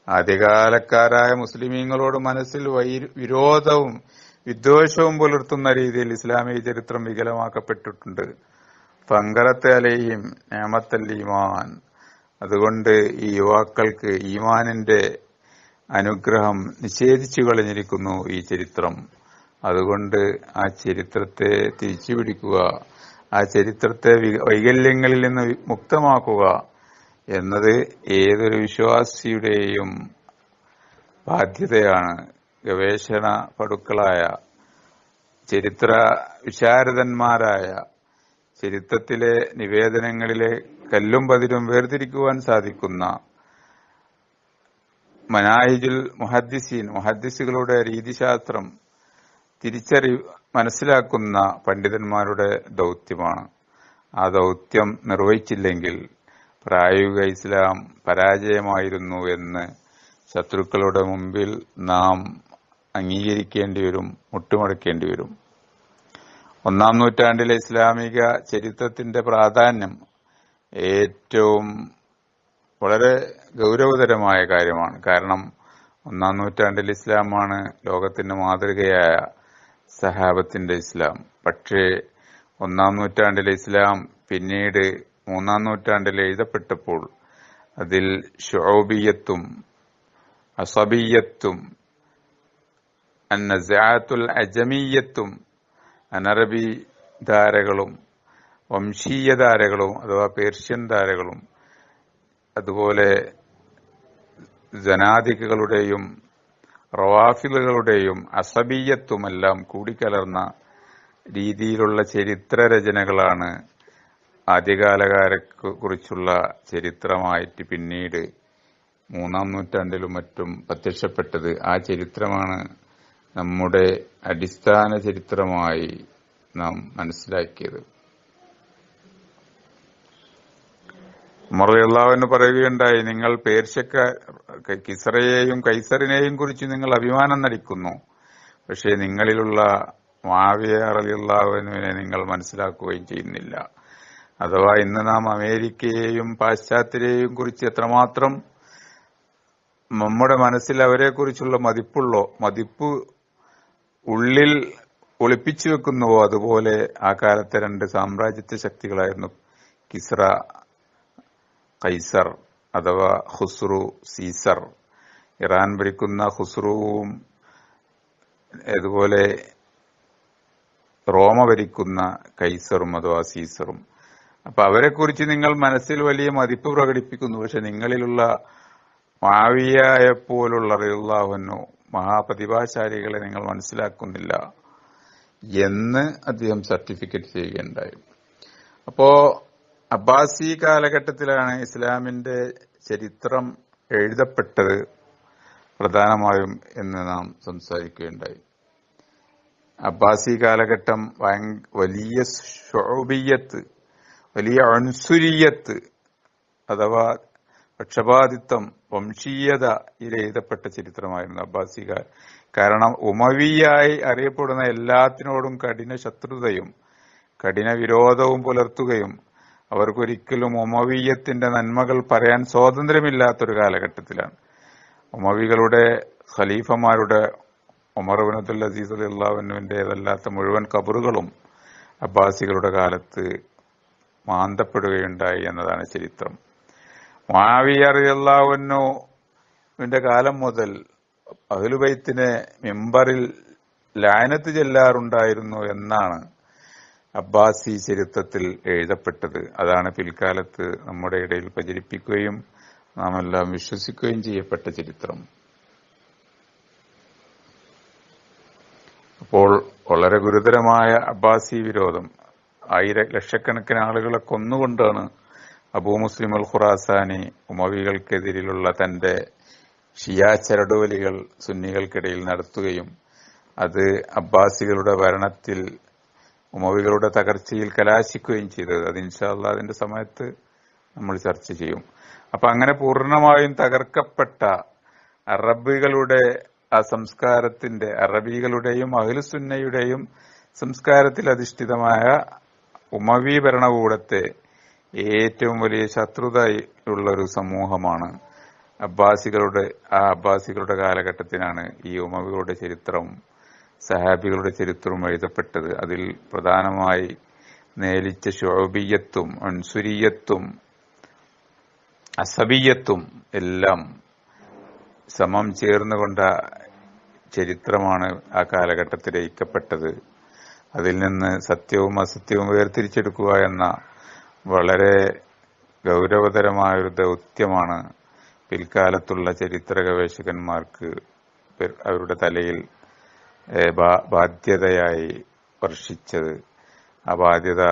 ആദ്യകാലക്കാരായ മുസ്ലിമീങ്ങളോട് മനസ്സിൽ വൈര- വിരോധവും വിദ്വേഷവും പുലർത്തുന്ന രീതിയിൽ ഇസ്ലാമിക ചരിത്രം വികലമാക്കപ്പെട്ടിട്ടുണ്ട്. പങ്കറത്തെ അലയും നേമത്തൽ ഈമാൻ. അതുകൊണ്ട് ഈ യുവാക്കൾക്ക് ഈമാനിന്റെ അനുഗ്രഹം നിഷേധിച്ചു കളഞ്ഞിരിക്കുന്നു ഈ ചരിത്രം. അതുകൊണ്ട് ആ ചരിത്രത്തെ തിരിച്ചുപിടിക്കുക. ആ ചരിത്രത്തെ വൈകല്യങ്ങളിൽ നിന്ന് മുക്തമാക്കുക എന്നത് ഏതൊരു വിശ്വാസിയുടെയും ബാധ്യതയാണ്. ഗവേഷണ പടുക്കളായ ചരിത്ര വിശാരദന്മാരായ ചരിത്രത്തിലെ നിവേദനങ്ങളിലെ കല്ലും പതിരും വേർതിരിക്കുവാൻ സാധിക്കുന്ന മനാഹിജുൽ മുഹദ്ദിസീൻ മുഹദ്ദിസുകളുടെ രീതിശാസ്ത്രം തിരിച്ചറി മനസ്സിലാക്കുന്ന പണ്ഡിതന്മാരുടെ ദൗത്യമാണ്. ആ ദൗത്യം നിർവഹിച്ചില്ലെങ്കിൽ പ്രായോഗിക ഇസ്ലാം പരാജയമായിരുന്നു എന്ന് ശത്രുക്കളുടെ മുമ്പിൽ നാം അംഗീകരിക്കേണ്ടി വരും മുട്ടുമടക്കേണ്ടി വരും. ഒന്നാം നൂറ്റാണ്ടിലെ ഇസ്ലാമിക ചരിത്രത്തിന്റെ പ്രാധാന്യം ഏറ്റവും വളരെ ഗൗരവതരമായ കാര്യമാണ്. കാരണം ഒന്നാം നൂറ്റാണ്ടിൽ ഇസ്ലാമാണ് ലോകത്തിന്റെ മാതൃകയായ സഹാബത്തിന്റെ ഇസ്ലാം. പക്ഷേ ഒന്നാം നൂറ്റാണ്ടിലെ ഇസ്ലാം പിന്നീട് മൂന്നാം നൂറ്റാണ്ടിൽ എഴുതപ്പെട്ടപ്പോൾ അതിൽ ഷോബിയത്തും അസബിയത്തും അന്നസാത്തുൽ അജമീയത്തും അനറബി ധാരകളും വംശീയ ധാരകളും അഥവാ പേർഷ്യൻ ധാരകളും അതുപോലെ ജനാധികളുടെയും റവാഫിലുകളുടെയും അസബീയത്തുമെല്ലാം കൂടിക്കലർന്ന രീതിയിലുള്ള ചരിത്ര രചനകളാണ് ആദ്യകാലകാരെ കുറിച്ചുള്ള ചരിത്രമായിട്ട് പിന്നീട് മൂന്നാം നൂറ്റാണ്ടിലും മറ്റും പ്രത്യക്ഷപ്പെട്ടത്. ആ ചരിത്രമാണ് നമ്മുടെ അടിസ്ഥാന ചരിത്രമായി നാം മനസ്സിലാക്കിയത്. മറിയല്ലാവെന്ന് പറയുകയുണ്ടായി നിങ്ങൾ പേർഷ്യക്ക കിസറയെയും കൈസറിനെയും കുറിച്ച് നിങ്ങൾ അഭിമാനം നടിക്കുന്നു. പക്ഷേ നിങ്ങളിലുള്ള മാവിയ റലിയുള്ളാവിനെ നിങ്ങൾ മനസ്സിലാക്കുകയും ചെയ്യുന്നില്ല. അഥവാ ഇന്ന് നാം അമേരിക്കയെയും പാശ്ചാത്യരെയും കുറിച്ച് എത്രമാത്രം നമ്മുടെ മനസ്സിൽ അവരെ കുറിച്ചുള്ള മതിപ്പുള്ളോ മതിപ്പ് ഉള്ളിൽ ഒളിപ്പിച്ചു വെക്കുന്നുവോ? അതുപോലെ ആ കാലത്തെ രണ്ട് സാമ്രാജ്യത്വ ശക്തികളായിരുന്നു കിസ്ര കൈസർ അഥവാ ഹുസ്രു സീസർ. ഇറാൻ ഭരിക്കുന്ന ഹുസ്രുവും അതുപോലെ റോമ ഭരിക്കുന്ന കൈസറും അഥവാ സീസറും. അപ്പൊ അവരെ കുറിച്ച് നിങ്ങൾ മനസ്സിൽ വലിയ മതിപ്പ് പ്രകടിപ്പിക്കുന്നു. പക്ഷെ നിങ്ങളിലുള്ള മാവിയായ പോലുള്ള റിയുള്ളാഹുനോ മഹാപ്രതിഭാശാലികളെ നിങ്ങൾ മനസ്സിലാക്കുന്നില്ല എന്ന് അദ്ദേഹം സർട്ടിഫിക്കറ്റ് ചെയ്യുകയുണ്ടായി. അപ്പോ അബ്ബാസി കാലഘട്ടത്തിലാണ് ഇസ്ലാമിന്റെ ചരിത്രം എഴുതപ്പെട്ടത് പ്രധാനമായും എന്ന് നാം സംസാരിക്കുകയുണ്ടായി. അബ്ബാസി കാലഘട്ടം വലിയ ഷോബിയത്ത് വലിയ അൺസുരിയത്ത് അഥവാ പക്ഷപാതിത്വം വംശീയതയിൽ എഴുതപ്പെട്ട ചരിത്രമായിരുന്നു അബ്ബാസികാർ കാരണം ഉമവിയായി അറിയപ്പെടുന്ന എല്ലാത്തിനോടും കഠിന ശത്രുതയും കഠിന വിരോധവും പുലർത്തുകയും അവർക്കൊരിക്കലും ഉമവീയത്തിന്റെ നന്മകൾ പറയാൻ സ്വാതന്ത്ര്യമില്ലാത്തൊരു കാലഘട്ടത്തിലാണ്. ഉമവികളുടെ ഖലീഫമാരുടെ ഉമർ ബിൻ അസീസ് അലി അള്ളാഹുവിന്റെതല്ലാത്ത മുഴുവൻ കബറുകളും അബ്ബാസികളുടെ കാലത്ത് മാന്തപ്പെടുകയുണ്ടായി എന്നതാണ് ചരിത്രം. മാവിയ അള്ളാഹുവിന്റെ കാലം മുതൽ അഹ്ലുബൈത്തിനെ മെമ്പറിൽ ലാനത്ത് ചെല്ലാറുണ്ടായിരുന്നു എന്നാണ് അബ്ബാസി ചരിത്രത്തിൽ എഴുതപ്പെട്ടത്. അതാണ് പിൽക്കാലത്ത് നമ്മുടെ ഇടയിൽ പ്രചരിപ്പിക്കുകയും നാം എല്ലാം വിശ്വസിക്കുകയും ചെയ്യപ്പെട്ട ചരിത്രം. അപ്പോൾ വളരെ ഗുരുതരമായ അബ്ബാസി വിരോധം. ആയിര ലക്ഷക്കണക്കിന് ആളുകളെ കൊന്നുകൊണ്ടാണ് അബൂ മുസ്ലിം അൽ ഖുറാസാനി ഉമവികൾക്കെതിരിലുള്ള തന്റെ ഷിയാ ചരടുവലികൾ സുന്നികൾക്കിടയിൽ നടത്തുകയും അത് അബ്ബാസികളുടെ ഭരണത്തിൽ ഉമവികളുടെ തകർച്ചയിൽ കലാശിക്കുകയും ചെയ്തത്. അത് ഇൻഷാല്ല അതിന്റെ സമയത്ത് നമ്മൾ ചർച്ച ചെയ്യും. അപ്പൊ അങ്ങനെ പൂർണമായും തകർക്കപ്പെട്ട അറബികളുടെ ആ സംസ്കാരത്തിന്റെ അറബികളുടെയും അഖിലുസുന്നയുടെയും സംസ്കാരത്തിൽ അധിഷ്ഠിതമായ ഉമവി ഭരണകൂടത്തെ ഏറ്റവും വലിയ ശത്രുതയുള്ള ഒരു സമൂഹമാണ് അബ്ബാസികളുടെ ആ അബ്ബാസികളുടെ കാലഘട്ടത്തിനാണ് ഈ ഉമവികളുടെ ചരിത്രവും സഹാബികളുടെ ചരിത്രവും എഴുതപ്പെട്ടത്. അതിൽ പ്രധാനമായി നേലിച്ച ഷോബിയത്തും അൻസുരിയത്തും അസബിയത്തും എല്ലാം സമം ചേർന്നുകൊണ്ട ചരിത്രമാണ് ആ കാലഘട്ടത്തിൽ ഐക്യപ്പെട്ടത് അതിൽ നിന്ന് സത്യവും അസത്യവും വേർതിരിച്ചെടുക്കുക എന്ന വളരെ ഗൗരവതരമായ ഒരു ദൗത്യമാണ് പിൽക്കാലത്തുള്ള ചരിത്ര ഗവേഷകന്മാർക്ക് അവരുടെ തലയിൽ ബാധ്യതയായി വർഷിച്ചത്. ആ ബാധ്യത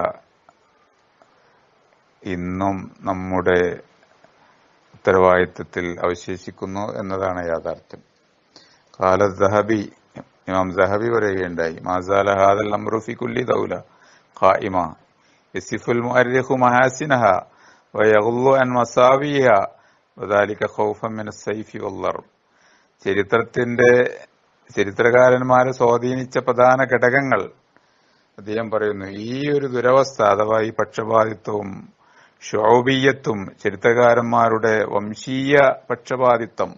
ഇന്നും നമ്മുടെ ഉത്തരവാദിത്വത്തിൽ അവശേഷിക്കുന്നു എന്നതാണ് യാഥാർത്ഥ്യം. കാല ദഹബി ഇമാം ദഹബി പറയുകയുണ്ടായി മാസാല ഹാദൽ അംറു ഫി കുല്ലി ദൗല ഖായിമ യസിഫുൽ മുഅരിഖു മഹാസിനഹ വയഗ്ളു അൻ മസാവിഹ വദാലിക ഖൗഫൻ മിനസ് സൈഫി വല്ലർ ചരിത്രത്തിന്റെ ചരിത്രകാരന്മാരെ സ്വാധീനിച്ച പ്രധാന ഘടകങ്ങൾ. അദ്ദേഹം പറയുന്നു ഈ ഒരു ദുരവസ്ഥ അഥവാ ഈ പക്ഷപാതിത്വവും ശോഭീയത്വം ചരിത്രകാരന്മാരുടെ വംശീയ പക്ഷപാതിത്വം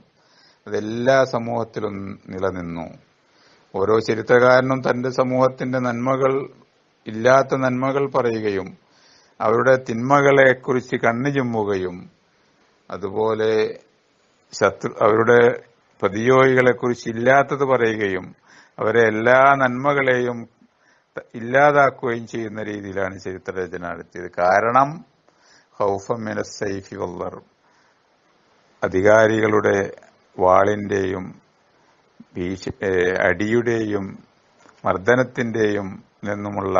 അതെല്ലാ സമൂഹത്തിലും നിലനിന്നു. ഓരോ ചരിത്രകാരനും തന്റെ സമൂഹത്തിന്റെ നന്മകൾ ഇല്ലാത്ത നന്മകൾ പറയുകയും അവരുടെ തിന്മകളെ കുറിച്ച് കണ്ണു ചുമ്മുകയും അതുപോലെ ശത്രു അവരുടെ പ്രതിയോഗികളെ കുറിച്ച് ഇല്ലാത്തത് പറയുകയും അവരെ എല്ലാ നന്മകളെയും ഇല്ലാതാക്കുകയും ചെയ്യുന്ന രീതിയിലാണ് ചരിത്രരചന നടത്തിയത്. കാരണം ഹൗഫമിന സൈഫി വല്ലർ അധികാരികളുടെ വാളിന്റെയും ഭീഷ അടിയുടെയും മർദ്ദനത്തിന്റെയും നിന്നുമുള്ള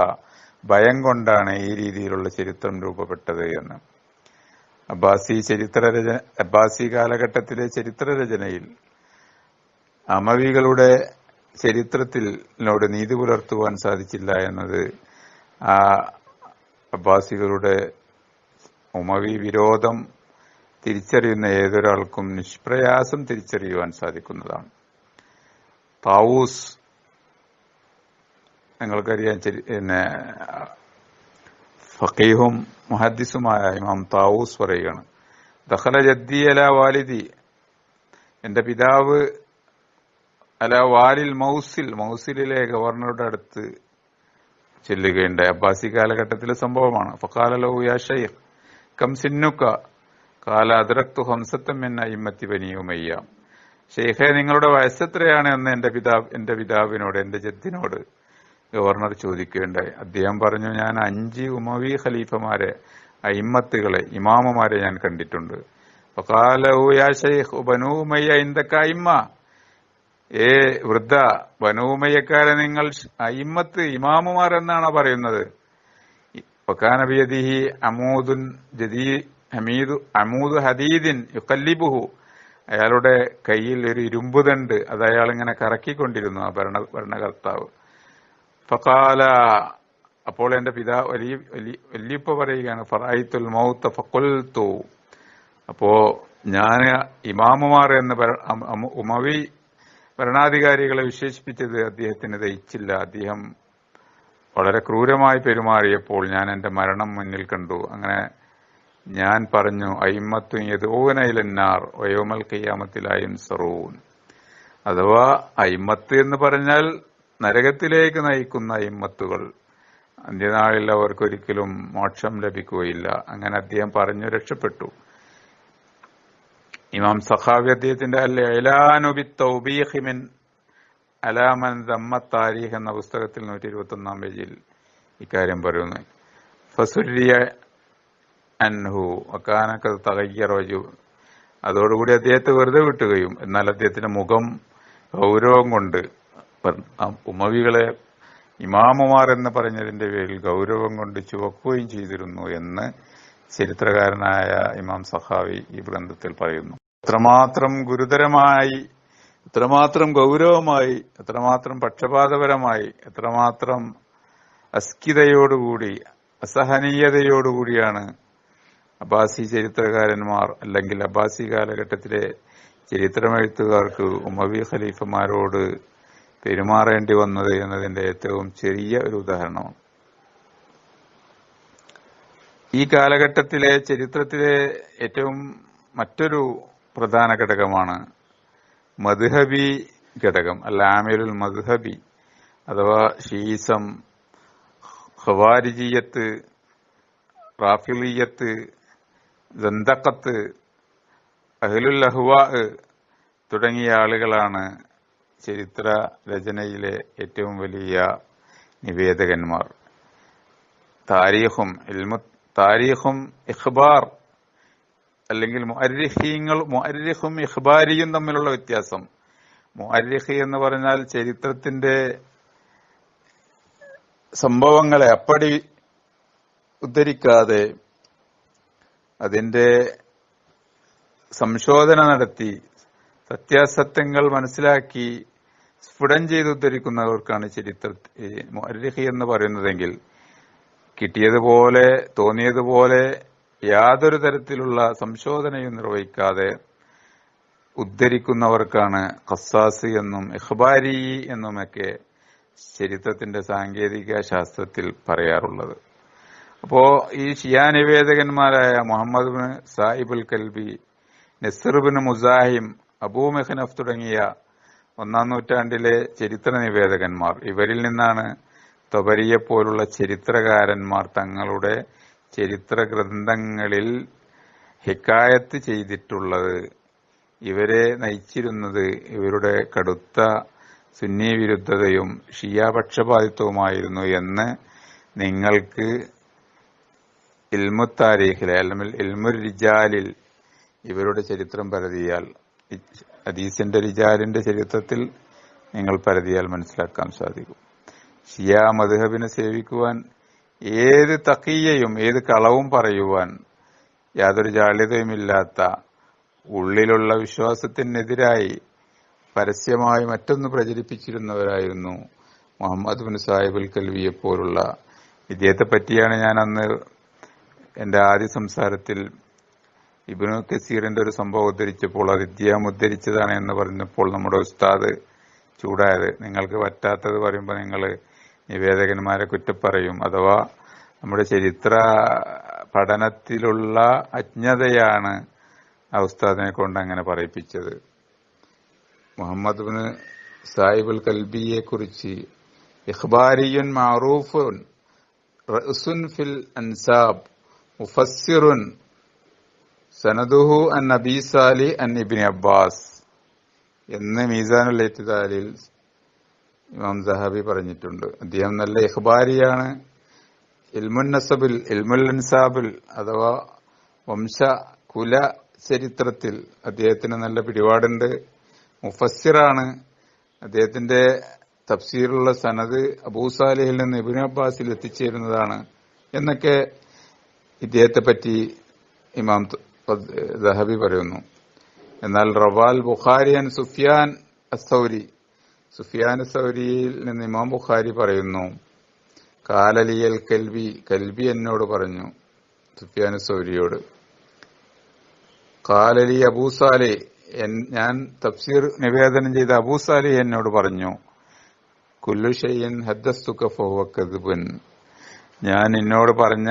ഭയം കൊണ്ടാണ് ഈ രീതിയിലുള്ള ചരിത്രം രൂപപ്പെട്ടത് എന്ന്. അബ്ബാസി ചരിത്രരചന അബ്ബാസി കാലഘട്ടത്തിലെ ചരിത്രരചനയിൽ അമവികളുടെ ചരിത്രത്തിനോട് നീതി പുലർത്തുവാൻ സാധിച്ചില്ല എന്നത് ആ അബ്ബാസികളുടെ ഉമവി വിരോധം തിരിച്ചറിയുന്ന ഏതൊരാൾക്കും നിഷ്പ്രയാസം തിരിച്ചറിയുവാൻ സാധിക്കുന്നതാണ്. താവൂസ് നിങ്ങൾക്കറിയാം പിന്നെ ഫക്കീഹും മുഹദ്ദിസുമായ ഇമാം താവൂസ് പറയുകയാണ് ദഹല ജദ്ദിയല വാലിദി എന്റെ പിതാവ് അല വാലിൽ മൗസിൽ മൗസിലിലെ ഗവർണറുടെ അടുത്ത് ചെല്ലുകയുണ്ടായി. അബ്ബാസി കാലഘട്ടത്തിലെ സംഭവമാണ്. ഫക്കാല കം കാല അതിറക്തു ഹംസത്തം ഷെയ്ഖെ നിങ്ങളുടെ വയസ്സെത്രയാണ് എന്ന് എന്റെ പിതാവ് എന്റെ പിതാവിനോട് എന്റെ ജദ്ദിനോട് ഗവർണർ ചോദിക്കുകയുണ്ടായി. അദ്ദേഹം പറഞ്ഞു ഞാൻ അഞ്ച് ഉമവി ഖലീഫമാരെ അയിമ്മത്തുകളെ ഇമാമമാരെ ഞാൻ കണ്ടിട്ടുണ്ട്. യാ ഷൈഖ് ബനൂ ഉമയ്യ ഏ വൃദ്ധ വനൂമയക്കാരെ നിങ്ങൾ അയിമത്ത് ഇമാമുമാർ എന്നാണ് പറയുന്നത്? വക്കാന ബിയദിഹി അമൂദുൻ ജദീ ഹമീദു അമൂദ് ഹദീദിൻ യുക്കല്ലിബുഹു അയാളുടെ കയ്യിൽ ഒരു ഇരുമ്പുതണ്ട് അത് അയാൾ ഇങ്ങനെ കറക്കിക്കൊണ്ടിരുന്നു ആ ഭരണ ഭരണകർത്താവ്. ഫക്കാല അപ്പോൾ എന്റെ പിതാ വലിയ വല്യപ്പ പറയുകയാണ് ഫറായിത്തുൽ മൗത്ത ഫക്കുൽത്തു അപ്പോ ഞാൻ ഇമാമുമാർ എന്ന് ഉമവി ഭരണാധികാരികളെ വിശേഷിപ്പിച്ചത് അദ്ദേഹത്തിന് ദയിച്ചില്ല അദ്ദേഹം വളരെ ക്രൂരമായി പെരുമാറിയപ്പോൾ ഞാൻ എന്റെ മരണം മുന്നിൽ കണ്ടു. അങ്ങനെ ഞാൻ പറഞ്ഞു അയിമത്തു ഓനയിലെന്നാർ ഒയോമൽ കയ്യാമത്തിലായും സറൂൻ. അഥവാ അയിമത്ത് എന്ന് പറഞ്ഞാൽ നരകത്തിലേക്ക് നയിക്കുന്ന അയിമത്തുകൾ. അന്ത്യനാളിൽ അവർക്കൊരിക്കലും മോക്ഷം ലഭിക്കുകയില്ല. അങ്ങനെ അദ്ദേഹം പറഞ്ഞു രക്ഷപ്പെട്ടു. ഇമാം സഖാവി അദ്ദേഹത്തിന്റെ തൗബീഹിമിൻ അലാമൻ ദമ്മ താരീഖ് എന്ന പുസ്തകത്തിൽ നൂറ്റി ഇരുപത്തി ഒന്നാം പേജിൽ ഇക്കാര്യം പറയുന്നു. ഫസുരിയ അൻഹു അക്കാനൊക്കെ തകയ്യറോജു അതോടുകൂടി അദ്ദേഹത്തെ വെറുതെ വിട്ടുകയും എന്നാൽ അദ്ദേഹത്തിന്റെ മുഖം ഗൗരവം കൊണ്ട് ഉമവികളെ ഇമാമുമാർ എന്ന് പറഞ്ഞതിന്റെ പേരിൽ ഗൗരവം കൊണ്ട് ചുവക്കുകയും ചെയ്തിരുന്നു എന്ന് ചരിത്രകാരനായ ഇമാം സഹാവി ഈ ഗ്രന്ഥത്തിൽ പറയുന്നു. എത്രമാത്രം ഗുരുതരമായി എത്രമാത്രം ഗൗരവമായി എത്രമാത്രം പക്ഷപാതപരമായി എത്രമാത്രം അസ്കിതയോടുകൂടി അസഹനീയതയോടുകൂടിയാണ് അബ്ബാസി ചരിത്രകാരന്മാർ അല്ലെങ്കിൽ അബ്ബാസി കാലഘട്ടത്തിലെ ചരിത്രമെഴുത്തുകാർക്ക് ഉമവി ഖലീഫമാരോട് പെരുമാറേണ്ടി വന്നത് എന്നതിന്റെ ഏറ്റവും ചെറിയ ഒരു ഉദാഹരണമാണ് ഈ കാലഘട്ടത്തിലെ ചരിത്രത്തിലെ ഏറ്റവും മറ്റൊരു പ്രധാന ഘടകമാണ്. മദ്ഹബി ഘടകം അല്ല ആമിരുൽ മദ്ഹബി അഥവാ ഷീസം ഖവാരിജിയത്ത് റാഫിലിയത്ത് ദന്തക്കത്ത് അഹ്ലുൽ അഹ്വാ തുടങ്ങിയ ആളുകളാണ് ചരിത്ര രചനയിലെ ഏറ്റവും വലിയ നിവേദകന്മാർ. താരീഖും താരീഖും ഇഖ്ബാർ അല്ലെങ്കിൽ മുഅരിഹീങ്ങൾ മുഅരിഹും ഇഖ്ബാരിയും തമ്മിലുള്ള വ്യത്യാസം. മുഅരിഹി എന്ന് പറഞ്ഞാൽ ചരിത്രത്തിന്റെ സംഭവങ്ങളെ അപ്പടി ഉദ്ധരിക്കാതെ അതിന്റെ സംശോധന നടത്തി സത്യാസത്യങ്ങൾ മനസ്സിലാക്കി സ്ഫുടം ചെയ്ത് ഉദ്ധരിക്കുന്നവർക്കാണ് ചരിത്ര മുഅർരിഖി എന്ന് പറയുന്നതെങ്കിൽ കിട്ടിയതുപോലെ തോന്നിയതുപോലെ യാതൊരു തരത്തിലുള്ള സംശോധനയും നിർവഹിക്കാതെ ഉദ്ധരിക്കുന്നവർക്കാണ് ഖസാസ് എന്നും ഇഖ്ബാരി എന്നുമൊക്കെ ചരിത്രത്തിന്റെ സാങ്കേതിക ശാസ്ത്രത്തിൽ പറയാറുള്ളത്. അപ്പോ ഈ ഷിയാ നിവേദകന്മാരായ Muhammad bin Sahibul Kalbi Nasr bin Muzahim Abu Mikhnaf തുടങ്ങിയ ഒന്നാം നൂറ്റാണ്ടിലെ ചരിത്ര നിവേദകന്മാർ. ഇവരിൽ നിന്നാണ് തൊബരിയെ പോലുള്ള ചരിത്രകാരന്മാർ തങ്ങളുടെ ചരിത്ര ഗ്രന്ഥങ്ങളിൽ ഹിക്കായത്ത് ചെയ്തിട്ടുള്ളത് ഇവരെ നയിച്ചിരുന്നത് ഇവരുടെ കടുത്ത സുന്നി വിരുദ്ധതയും ഷിയ എന്ന് നിങ്ങൾക്ക് ഇൽമു താരീഖിലെ അല്ലെങ്കിൽ ഇൽമു റിജാലിൽ ഇവരുടെ ചരിത്രം പരതിയാൽ അദീസിന്റെ റിജാലിന്റെ ചരിത്രത്തിൽ നിങ്ങൾ പരതിയാൽ മനസ്സിലാക്കാൻ സാധിക്കും. ഷിയ മധുഹബിനെ സേവിക്കുവാൻ ഏത് തക്കീയയും ഏത് കളവും പറയുവാൻ യാതൊരു ജാള്യതയുമില്ലാത്ത ഉള്ളിലുള്ള വിശ്വാസത്തിനെതിരായി പരസ്യമായി മറ്റൊന്ന് പ്രചരിപ്പിച്ചിരുന്നവരായിരുന്നു മുഹമ്മദ് ബിൻ സാഹിബുൽ കൽവിയെ പോലുള്ള. ഇദ്ദേഹത്തെ പറ്റിയാണ് ഞാൻ അന്ന് എന്റെ ആദ്യ സംസാരത്തിൽ ഇബിനു കസീറിന്റെ ഒരു സംഭവം ഉദ്ധരിച്ചപ്പോൾ അത് ഇദ്ദേഹം ഉദ്ധരിച്ചതാണ് എന്ന് പറഞ്ഞപ്പോൾ നമ്മുടെ ഉസ്താദ് ചൂടായത്. നിങ്ങൾക്ക് പറ്റാത്തത് പറയുമ്പോൾ നിങ്ങൾ നിവേദകന്മാരെ കുറ്റപ്പറയും അഥവാ നമ്മുടെ ചരിത്ര പഠനത്തിലുള്ള അജ്ഞതയാണ് ഉസ്താദിനെ കൊണ്ട് അങ്ങനെ പറയിപ്പിച്ചത്. മുഹമ്മദ് ബിൻ സാഹിബുൽ കൽബിയെ കുറിച്ച് ഇഖ്ബാരിയുൻ മാറൂഫുൻ ഫിൽ അൻസാബ് മുഫസ്സിറുൻ സനദുഹു അൻ നബി സാലി അൻ ഇബിൻ അബ്ബാസ്. എന്ന് മീസാനുള്ള ഇത്തിദാലിൽ ഇമാം സഹാബി പറഞ്ഞിട്ടുണ്ട്. അദ്ദേഹം നല്ല ഇഹ്ബാരിയാണ് ഇൽമുൻ നസബിൽ ഇൽമുൽ അൻസാബിൽ അഥവാ വംശ കുല ചരിത്രത്തിൽ അദ്ദേഹത്തിന് നല്ല പിടിപാടുണ്ട്. മുഫസ്സിറാണ്. അദ്ദേഹത്തിന്റെ തഫ്സീറുള്ള സനത് അബൂസാലിഹിൽ നിന്ന് ഇബിൻ അബ്ബാസിൽ എത്തിച്ചേരുന്നതാണ് എന്നൊക്കെ ഇദ്ദേഹത്തെ പറ്റി ഇമാം ദഹബി പറയുന്നു. എന്നാൽ റവാൽ ബുഖാരിയൻ സുഫിയാൻ അസൗരി സുഫിയാൻ സൗരിയിൽ നിന്ന് ഇമാം ബുഖാരി പറയുന്നു കാലലിയൽ കൽവി കൽവി എന്നോട് പറഞ്ഞു സുഫിയാന സൗരിയോട്. കാലലി അബൂസാലെ ഞാൻ തഫ്സീർ നിവേദനം ചെയ്ത അബൂസാലെ എന്നോട് പറഞ്ഞു കുല്ലുഷയ്യൻ ഹദ്ദസ്തുക ഫഹുവക്കതുബൻ ഞാൻ എന്നോട് പറഞ്ഞ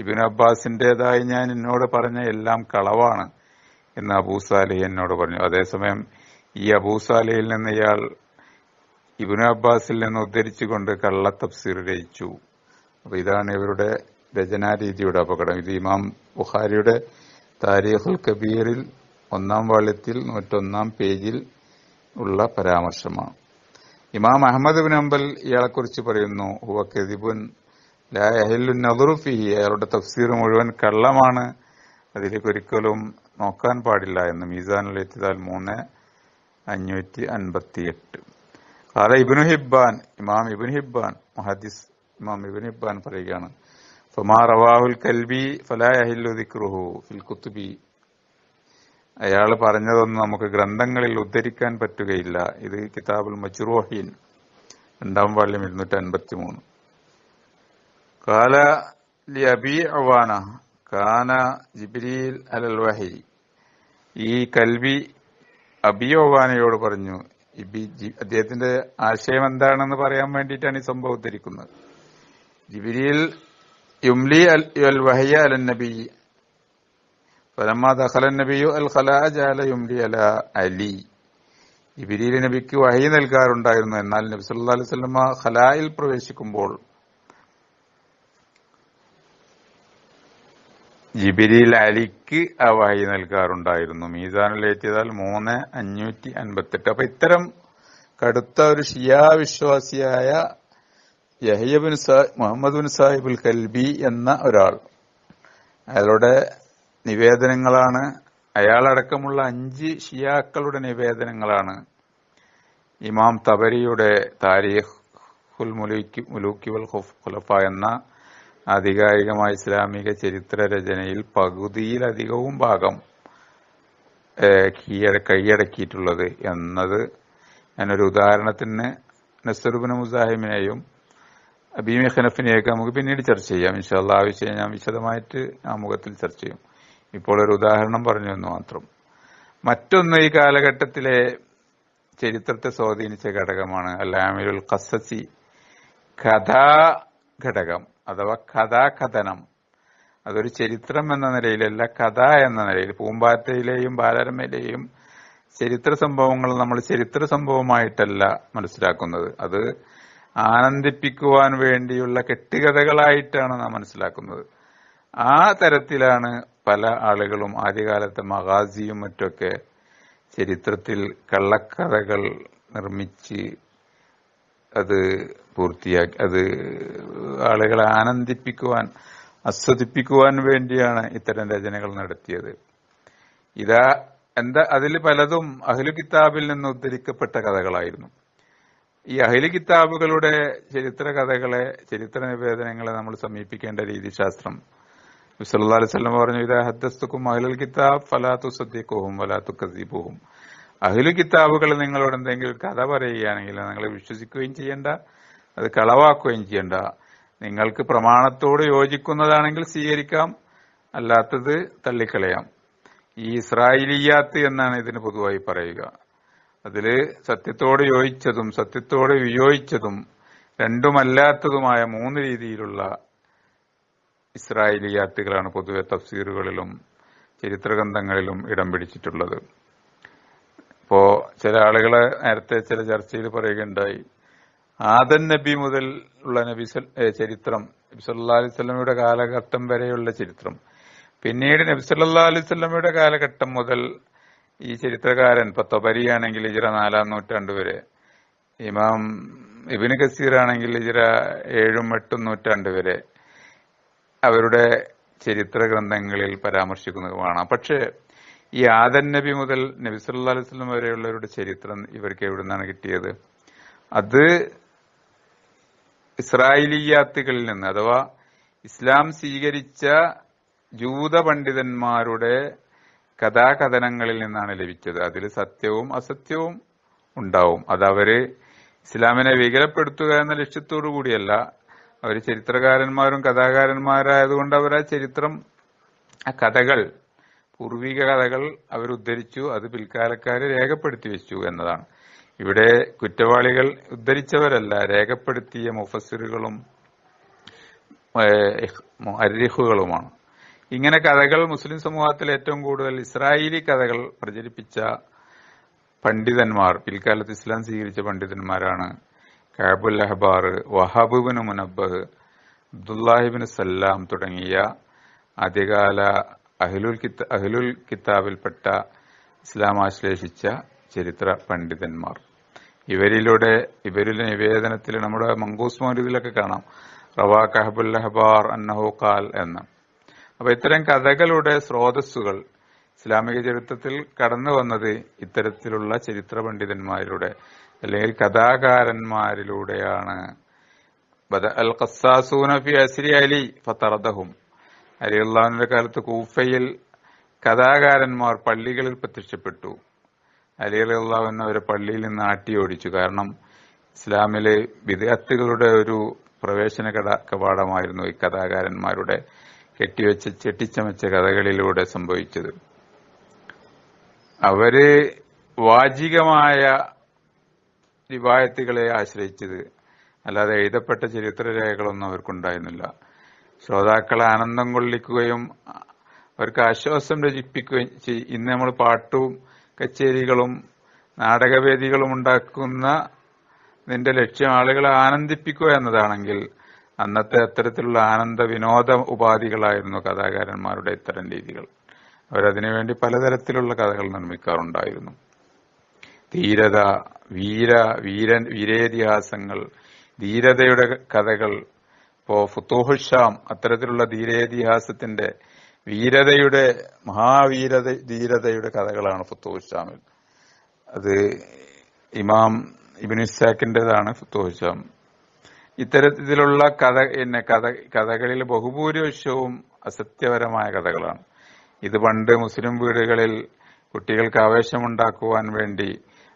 ഇബിൻ അബ്ബാസിന്റേതായി ഞാൻ എന്നോട് പറഞ്ഞ എല്ലാം കളവാണ് എന്ന് അബൂസാലെ എന്നോട് പറഞ്ഞു. അതേസമയം ഈ അബൂസാലയിൽ നിന്ന് ഇയാൾ ഇബിനു അബ്ബാസിൽ നിന്ന് ഉദ്ധരിച്ചുകൊണ്ട് കള്ള തഫ്സീർ രചിച്ചു. അപ്പൊ ഇതാണ് ഇവരുടെ രചനാരീതിയുടെ അപകടം. ഇത് ഇമാം ബുഖാരിയുടെ താരീഖുൽ കബീറിൽ ഒന്നാം വാള്യത്തിൽ നൂറ്റൊന്നാം പേജിൽ ഉള്ള പരാമർശമാണ്. ഇമാം അഹമ്മദ് ബിൻ അംബൽ ഇയാളെക്കുറിച്ച് പറയുന്നു ഹുവ കെദിബുൻ നദറുഫിഹി അയാളുടെ തഫ്സീർ മുഴുവൻ കള്ളമാണ്. അതിലേക്ക് ഒരിക്കലും നോക്കാൻ പാടില്ല എന്ന് മീസാനുൽ എത്തിയതാൽ മൂന്ന് അഞ്ഞൂറ്റി അൻപത്തി എട്ട് കാല ഇബിനു ഹിബാൻ ഇമാം ഇബിൻ ഹിബാൻ മഹദിസ് ഇമാം ഇബിൻ ഹിബാൻ പറയുകയാണ്. ഫമാ റവാഹുൽ കൽബി ഫലാഹില്ലു ദിക്റുഹു ഫിൽ കുത്തുബി അയാൾ പറഞ്ഞതൊന്നും നമുക്ക് ഗ്രന്ഥങ്ങളിൽ ഉദ്ധരിക്കാൻ പറ്റുകയില്ല. ഇത് കിതാബുൽ മജ്റൂഹീൻ രണ്ടാം വാള്യം ഇരുന്നൂറ്റി അൻപത്തി മൂന്ന് കാല അവാന കാന ജിബ്രീൽ അലൽ വഹി. ഈ കൽബി അബി അവാനയോട് പറഞ്ഞു അദ്ദേഹത്തിന്റെ ആശയം എന്താണെന്ന് പറയാൻ വേണ്ടിയിട്ടാണ് ഈ സംഭവം ഉദ്ധരിക്കുന്നത്. ജിബ്രീൽ യുംലി അൽ വഹയ അൽ നബി ഫലമ്മ ദഖല നബിയു അൽ ഖലാജ് ജാല യുംലി അല അലി. ജിബിരിയിൽ നബിക്ക് വഹി നൽകാറുണ്ടായിരുന്നു. എന്നാൽ നബി സല്ലല്ലാഹു അലൈഹി വസല്ലമ ഖലായിൽ പ്രവേശിക്കുമ്പോൾ ജിബിരിൽ അലിക്ക് ആ വഹി നൽകാറുണ്ടായിരുന്നു. മീസാനിൽ ഏറ്റിയതാൽ മൂന്ന് അഞ്ഞൂറ്റി അൻപത്തെട്ട്. അപ്പൊ ഇത്തരം കടുത്ത ഒരു ഷിയാ വിശ്വാസിയായ യഹ്യബിൻ മുഹമ്മദ് ബിൻ സാഹിബുൽ കൽബി എന്ന ഒരാൾ. അയാളുടെ നിവേദനങ്ങളാണ്. അയാളടക്കമുള്ള അഞ്ച് ഷിയാക്കളുടെ നിവേദനങ്ങളാണ്. ഇമാം തബരിയുടെ താരീഖുൽ മുലൂക്കി മുലൂക്കി വൽ ഖുലഫ എന്ന ആധികാരികമായ ഇസ്ലാമിക ചരിത്ര രചനയിൽ പകുതിയിലധികവും ഭാഗം കീഴട കൈയടക്കിയിട്ടുള്ളത് എന്നത് ഞാനൊരു ഉദാഹരണത്തിന് നസറുബിന് മുസാഹിമിനെയും അബീമി ഖനഫിനെയൊക്കെ നമുക്ക് പിന്നീട് ചർച്ച ചെയ്യാം. ഇൻഷാല്ല ആ വിഷയം ഞാൻ വിശദമായിട്ട് ആമുഖത്തിൽ ചർച്ച ചെയ്യും. ഇപ്പോൾ ഒരു ഉദാഹരണം പറഞ്ഞു എന്ന് മാത്രം. മറ്റൊന്ന് ഈ കാലഘട്ടത്തിലെ ചരിത്രത്തെ സ്വാധീനിച്ച ഘടകമാണ് അല്ലാമിലുൽ ഖസസി കഥാ ഘടകം. അഥവാ കഥാകഥനം. അതൊരു ചരിത്രം എന്ന നിലയിലല്ല കഥ എന്ന നിലയിൽ. പൂമ്പാറ്റയിലെയും ബാലരമയിലെയും ചരിത്ര സംഭവങ്ങൾ നമ്മൾ ചരിത്ര സംഭവമായിട്ടല്ല മനസ്സിലാക്കുന്നത്. അത് ആനന്ദിപ്പിക്കുവാൻ വേണ്ടിയുള്ള കെട്ടുകഥകളായിട്ടാണ് നാം മനസ്സിലാക്കുന്നത്. ആ തരത്തിലാണ് പല ആളുകളും ആദ്യകാലത്തെ മഹാസിയും മറ്റൊക്കെ ചരിത്രത്തിൽ കള്ളക്കഥകൾ നിർമ്മിച്ച് അത് പൂർത്തിയാക്കി അത് ആളുകളെ ആനന്ദിപ്പിക്കുവാൻ ആസ്വദിപ്പിക്കുവാൻ വേണ്ടിയാണ് ഇത്തരം രചനകൾ നടത്തിയത്. ഇതാ എന്താ അതിൽ പലതും അഹ്ലു കിതാബിൽ നിന്ന് ഉദ്ധരിക്കപ്പെട്ട കഥകളായിരുന്നു. ഈ അഹ്ലു കിതാബുകളുടെ ചരിത്ര കഥകളെ ചരിത്ര നിവേദനങ്ങളെ നമ്മൾ സമീപിക്കേണ്ട രീതിശാസ്ത്രം. സല്ലല്ലാഹു അലൈഹി വസല്ലം പറഞ്ഞു ഇതാ ഹദ്ദസ്തുക്കും അഹ്ലുൽ കിതാബ് ഫലാത്തു സദ്യക്കുഹും വലാ കസീബുഹും അഹ്ലു കിതാബുകൾ നിങ്ങളോട് എന്തെങ്കിലും കഥ പറയുകയാണെങ്കിൽ നിങ്ങൾ വിശ്വസിക്കുകയും ചെയ്യണ്ട അത് കളവാക്കുകയും ചെയ്യണ്ട. നിങ്ങൾക്ക് പ്രമാണത്തോട് യോജിക്കുന്നതാണെങ്കിൽ സ്വീകരിക്കാം അല്ലാത്തത് തള്ളിക്കളയാം. ഈ ഇസ്രായേലിയാത്ത് എന്നാണ് ഇതിന് പൊതുവായി പറയുക. അതിൽ സത്യത്തോട് യോജിച്ചതും സത്യത്തോട് വിയോജിച്ചതും രണ്ടുമല്ലാത്തതുമായ മൂന്ന് രീതിയിലുള്ള ഇസ്രായേലിയാത്തുകളാണ് പൊതുവെ തഫ്സീറുകളിലും ചരിത്രഗ്രന്ഥങ്ങളിലും ഇടം പിടിച്ചിട്ടുള്ളത്. ഇപ്പോ ചില ആളുകളെ നേരത്തെ ചില ചർച്ചയിൽ പറയുകയുണ്ടായി. ആദൻ നബി മുതൽ ഉള്ള നബി ചരിത്രം നബി സല്ലാ അലൈഹി സ്വലമയുടെ കാലഘട്ടം വരെയുള്ള ചരിത്രം. പിന്നീട് നബി സല്ലാ അലൈഹി സ്വലമയുടെ കാലഘട്ടം മുതൽ ഈ ചരിത്രകാരൻ ഇപ്പൊ തൊബരിയാണെങ്കിൽ ഇജിറ നാലാം നൂറ്റാണ്ട് വരെ ഇമാം ഇബിന് കസീർ ആണെങ്കിൽ ഇജിറ ഏഴും എട്ടും നൂറ്റാണ്ട് വരെ അവരുടെ ചരിത്ര ഗ്രന്ഥങ്ങളിൽ പരാമർശിക്കുന്നത് കാണാം. പക്ഷേ ഈ ആദൻ നബി മുതൽ നബി സല്ലാ അലൈഹി സ്വലം വരെയുള്ളവരുടെ ചരിത്രം ഇവർക്ക് എവിടെ നിന്നാണ് കിട്ടിയത്? അത് ഇസ്രായേലിയാത്തുകളിൽ നിന്ന് അഥവാ ഇസ്ലാം സ്വീകരിച്ച ജൂത പണ്ഡിതന്മാരുടെ കഥാകഥനങ്ങളിൽ നിന്നാണ് ലഭിച്ചത്. അതിൽ സത്യവും അസത്യവും ഉണ്ടാവും. അത് അവർ ഇസ്ലാമിനെ വികലപ്പെടുത്തുക എന്ന ലക്ഷ്യത്തോടു കൂടിയല്ല. അവർ ചരിത്രകാരന്മാരും കഥാകാരന്മാരായതുകൊണ്ട് അവർ ആ ചരിത്രം ആ കഥകൾ പൂർവിക കഥകൾ അവർ ഉദ്ധരിച്ചു അത് പിൽക്കാലക്കാര് രേഖപ്പെടുത്തി വെച്ചു എന്നതാണ്. ഇവിടെ കുറ്റവാളികൾ ഉദ്ധരിച്ചവരല്ല രേഖപ്പെടുത്തിയ മുഫസിറുകളും അരിഹുകളുമാണ് ഇങ്ങനെ കഥകൾ മുസ്ലിം സമൂഹത്തിൽ ഏറ്റവും കൂടുതൽ ഇസ്രായേലി കഥകൾ പ്രചരിപ്പിച്ച പണ്ഡിതന്മാർ പിൽക്കാലത്ത് ഇസ്ലാം സ്വീകരിച്ച പണ്ഡിതന്മാരാണ് കാബുൽ അഹബാർ വഹാബുബിന് മുനബ് അബ്ദുല്ലാഹിബിന് സല്ലാം തുടങ്ങിയ ആദ്യകാല അഹ്ലുൽ കിത്ത കിതാബിൽപ്പെട്ട ഇസ്ലാം ആശ്ലേഷിച്ച ചരിത്ര പണ്ഡിതന്മാർ. ഇവരിലൂടെ ഇവരിലെ നിവേദനത്തിൽ നമ്മുടെ മങ്കൂസ് മൗര്യതിലൊക്കെ കാണാം. റവാ കഹബുൽ അഹബാർ അന്നഹു ഖാൽ എന്ന്. അപ്പൊ ഇത്തരം കഥകളുടെ സ്രോതസ്സുകൾ ഇസ്ലാമിക ചരിത്രത്തിൽ കടന്നു വന്നത് ഇത്തരത്തിലുള്ള ചരിത്ര പണ്ഡിതന്മാരിലൂടെ അല്ലെങ്കിൽ കഥാകാരന്മാരിലൂടെയാണ്. അൽ ഖസാസൂന ഫി അസ്രി അലി ഫത്തറദഹും അലി അള്ളാഹുവിന്റെ കാലത്ത് കൂഫയിൽ കഥാകാരന്മാർ പള്ളികളിൽ പ്രത്യക്ഷപ്പെട്ടു. അലി അലി അള്ളാഹുവിനെ അവരെ പള്ളിയിൽ നിന്ന് ആട്ടി ഓടിച്ചു. കാരണം ഇസ്ലാമിലെ വിദഗ്ധകളുടെ ഒരു പ്രവേശന കവാടമായിരുന്നു ഈ കഥാകാരന്മാരുടെ കെട്ടിവെച്ച് ചെട്ടിച്ചമച്ച കഥകളിലൂടെ സംഭവിച്ചത്. അവർ വാചികമായ റിവായത്തുകളെ ആശ്രയിച്ചത്. അല്ലാതെ എഴുതപ്പെട്ട ചരിത്രരേഖകളൊന്നും അവർക്കുണ്ടായിരുന്നില്ല. ശ്രോതാക്കളെ ആനന്ദം കൊള്ളിക്കുകയും അവർക്ക് ആശ്വാസം രചിപ്പിക്കുകയും ഇന്ന് നമ്മൾ പാട്ടും കച്ചേരികളും നാടകവേദികളും ഉണ്ടാക്കുന്ന നിന്റെ ലക്ഷ്യം ആളുകളെ ആനന്ദിപ്പിക്കുക എന്നതാണെങ്കിൽ അന്നത്തെ അത്തരത്തിലുള്ള ആനന്ദ വിനോദ ഉപാധികളായിരുന്നു കഥാകാരന്മാരുടെ ഇത്തരം രീതികൾ. അവരതിനുവേണ്ടി പലതരത്തിലുള്ള കഥകൾ നിർമ്മിക്കാറുണ്ടായിരുന്നു. ധീരത വീര വീരൻ വീരേതിഹാസങ്ങൾ ധീരതയുടെ കഥകൾ ഇപ്പോ ഫുത്തൂഹുഷാം അത്തരത്തിലുള്ള ധീരേതിഹാസത്തിന്റെ വീരതയുടെ മഹാവീരത ധീരതയുടെ കഥകളാണ് ഫുത്തൂഹുഷാമിൽ അത് ഇമാം ഇബിനുസാക്കിന്റെതാണ് ഫുത്തൂഹുഷാം ഇത്തരത്തിലുള്ള കഥ പിന്നെ കഥ കഥകളിൽ ബഹുഭൂരിപക്ഷവും അസത്യപരമായ കഥകളാണ്. ഇത് പണ്ട് മുസ്ലിം വീടുകളിൽ കുട്ടികൾക്ക് ആവേശമുണ്ടാക്കുവാൻ വേണ്ടി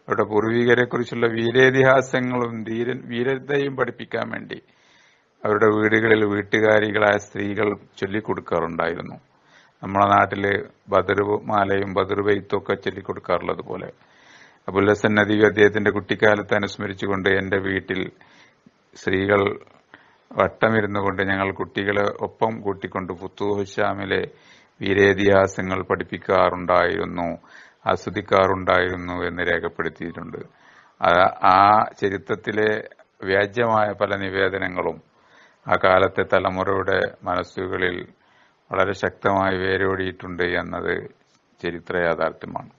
അവരുടെ പൂർവികരെ കുറിച്ചുള്ള വീരേതിഹാസങ്ങളും ധീര വീരതയും പഠിപ്പിക്കാൻ വേണ്ടി അവരുടെ വീടുകളിൽ വീട്ടുകാരികളായ സ്ത്രീകൾ ചൊല്ലിക്കൊടുക്കാറുണ്ടായിരുന്നു. നമ്മുടെ നാട്ടിൽ ബദറുമാലയും ബെയ്ത്തും ഒക്കെ ചൊല്ലിക്കൊടുക്കാറുള്ളത് പോലെ. അബുല്ലസൻ ഹസൻ അദ്ദേഹത്തിന്റെ കുട്ടിക്കാലത്ത് അനുസ്മരിച്ചുകൊണ്ട് എന്റെ വീട്ടിൽ സ്ത്രീകൾ വട്ടമിരുന്നു കൊണ്ട് ഞങ്ങൾ കുട്ടികളെ ഒപ്പം കൂട്ടിക്കൊണ്ട് പുത്തൂഹുശാമിലെ വീരേതിഹാസങ്ങൾ പഠിപ്പിക്കാറുണ്ടായിരുന്നു ആസ്വദിക്കാറുണ്ടായിരുന്നു എന്ന് രേഖപ്പെടുത്തിയിട്ടുണ്ട്. ആ ചരിത്രത്തിലെ വ്യാജ്യമായ പല നിവേദനങ്ങളും അക്കാലത്തെ തലമുറയുടെ മനസ്സുകളിൽ വളരെ ശക്തമായി വേരോടിയിട്ടുണ്ട് എന്നത് ചരിത്ര യാഥാർത്ഥ്യമാണ്.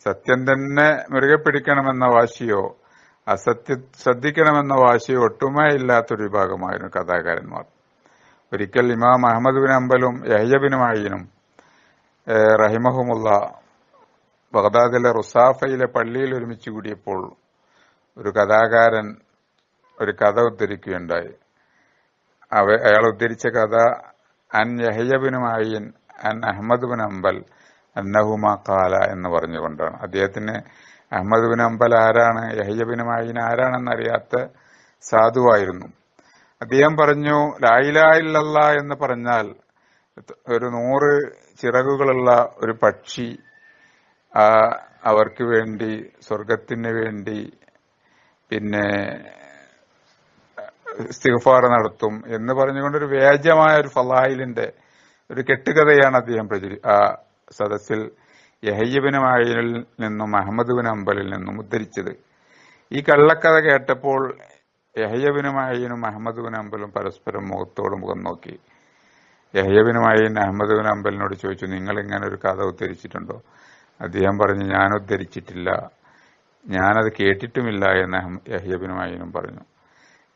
സത്യം തന്നെ മുറുകെ പിടിക്കണമെന്ന വാശിയോ അസത്യ ശ്രദ്ധിക്കണമെന്ന വാശിയോ ഒട്ടുമേ ഇല്ലാത്തൊരു വിഭാഗമായിരുന്നു കഥാകാരന്മാർ. ഒരിക്കൽ ഇമാം അഹമ്മദ് ബിൻ അമ്പലും യഹ്യബിനുമായിനും റഹിമഹുമുള്ള ബഗ്ദാദിലെ റുസാഫയിലെ പള്ളിയിൽ ഒരുമിച്ച് കൂടിയപ്പോൾ ഒരു കഥാകാരൻ ഒരു കഥ ഉദ്ധരിക്കുകയുണ്ടായി. അവ അയാൾ ഉദ്ധരിച്ച കഥ അൻ യഹയ്യബിന് മായിൻ അൻ അഹമ്മദ് ബിൻ അമ്പൽ അന്നഹുമ കാല എന്ന് പറഞ്ഞുകൊണ്ടാണ്. അദ്ദേഹത്തിന് അഹമ്മദ് ബിൻ അമ്പൽ ആരാണ് യഹയ്യബിന് മായിൻ ആരാണെന്ന് അറിയാത്ത സാധുവായിരുന്നു. അദ്ദേഹം പറഞ്ഞു ലായിലായില്ലല്ല എന്ന് പറഞ്ഞാൽ ഒരു നൂറ് ചിറകുകളുള്ള ഒരു പക്ഷി അവർക്ക് വേണ്ടി സ്വർഗത്തിന് വേണ്ടി പിന്നെ ഇസ്തിഗ്ഫാർ നടത്തും എന്ന് പറഞ്ഞുകൊണ്ട് ഒരു വ്യാജമായ ഒരു ഫലായിലിന്റെ ഒരു കെട്ടുകഥയാണ് അദ്ദേഹം പ്രചരി ആ സദസ്സിൽ യഹയ്യബിന് മായിനിൽ നിന്നും അഹമ്മദ് ബിൻ അമ്പലിൽ നിന്നും ഉദ്ധരിച്ചത്. ഈ കള്ളക്കഥ കേട്ടപ്പോൾ യഹയ്യബിന് അഹയ്യനും അഹമ്മദ് അമ്പലും പരസ്പരം മുഖത്തോട് മുഖം നോക്കി. യഹയബിനും മായിൻ അഹമ്മദ് ബിൻ അമ്പലിനോട് ചോദിച്ചു നിങ്ങൾ ഇങ്ങനെ ഒരു കഥ ഉദ്ധരിച്ചിട്ടുണ്ടോ? അദ്ദേഹം പറഞ്ഞു ഞാൻ ഉദ്ധരിച്ചിട്ടില്ല. ഞാനത് കേട്ടിട്ടുമില്ല എന്ന് യഹ്യബിന് മായിനും പറഞ്ഞു.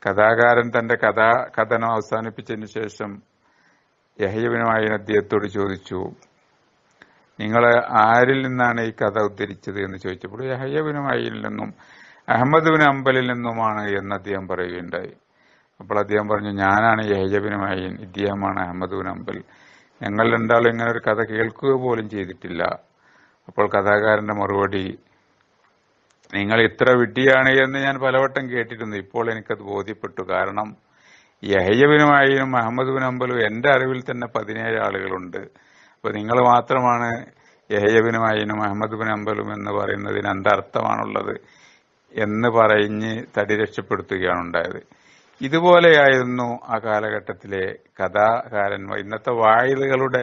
കഥാകാരൻ തന്റെ കഥാ കഥനം അവസാനിപ്പിച്ചതിന് ശേഷം യഹ്യബിനുമായി അദ്ദേഹത്തോട് ചോദിച്ചു നിങ്ങൾ ആരിൽ നിന്നാണ് ഈ കഥ ഉദ്ധരിച്ചത്? എന്ന് ചോദിച്ചപ്പോൾ യഹയ്യബിനുമായിൽ നിന്നും അഹമ്മദ് ബിൻ അമ്പലിൽ നിന്നുമാണ് എന്ന് അദ്ദേഹം പറയുകയുണ്ടായി. അപ്പോൾ അദ്ദേഹം പറഞ്ഞു ഞാനാണ് യഹജബിനുമായി ഇദ്ദേഹമാണ് അഹമ്മദുബിൻ അമ്പൽ ഞങ്ങൾ രണ്ടാളും ഇങ്ങനെ ഒരു കഥ കേൾക്കുക പോലും ചെയ്തിട്ടില്ല. അപ്പോൾ കഥാകാരന്റെ മറുപടി നിങ്ങൾ ഇത്ര വിഡ്ഢിയാണ് എന്ന് ഞാൻ പലവട്ടം കേട്ടിരുന്നു ഇപ്പോൾ എനിക്കത് ബോധ്യപ്പെട്ടു. കാരണം യഹയ്യബിനുമായും അഹമ്മദ് ബിൻ അമ്പലും എന്റെ അറിവിൽ തന്നെ പതിനേഴ് ആളുകളുണ്ട്. അപ്പൊ നിങ്ങൾ മാത്രമാണ് യഹയ്യബിനുമായും അഹമ്മദ് ബിൻ അമ്പലും എന്ന് പറയുന്നതിന് എന്തർത്ഥമാണുള്ളത് എന്ന് പറഞ്ഞ് തടി രക്ഷപ്പെടുത്തുകയാണ് ഉണ്ടായത് ഇതുപോലെയായിരുന്നു ആ കാലഘട്ടത്തിലെ കഥാകാരന്മാർ ഇന്നത്തെ വായിലുകളുടെ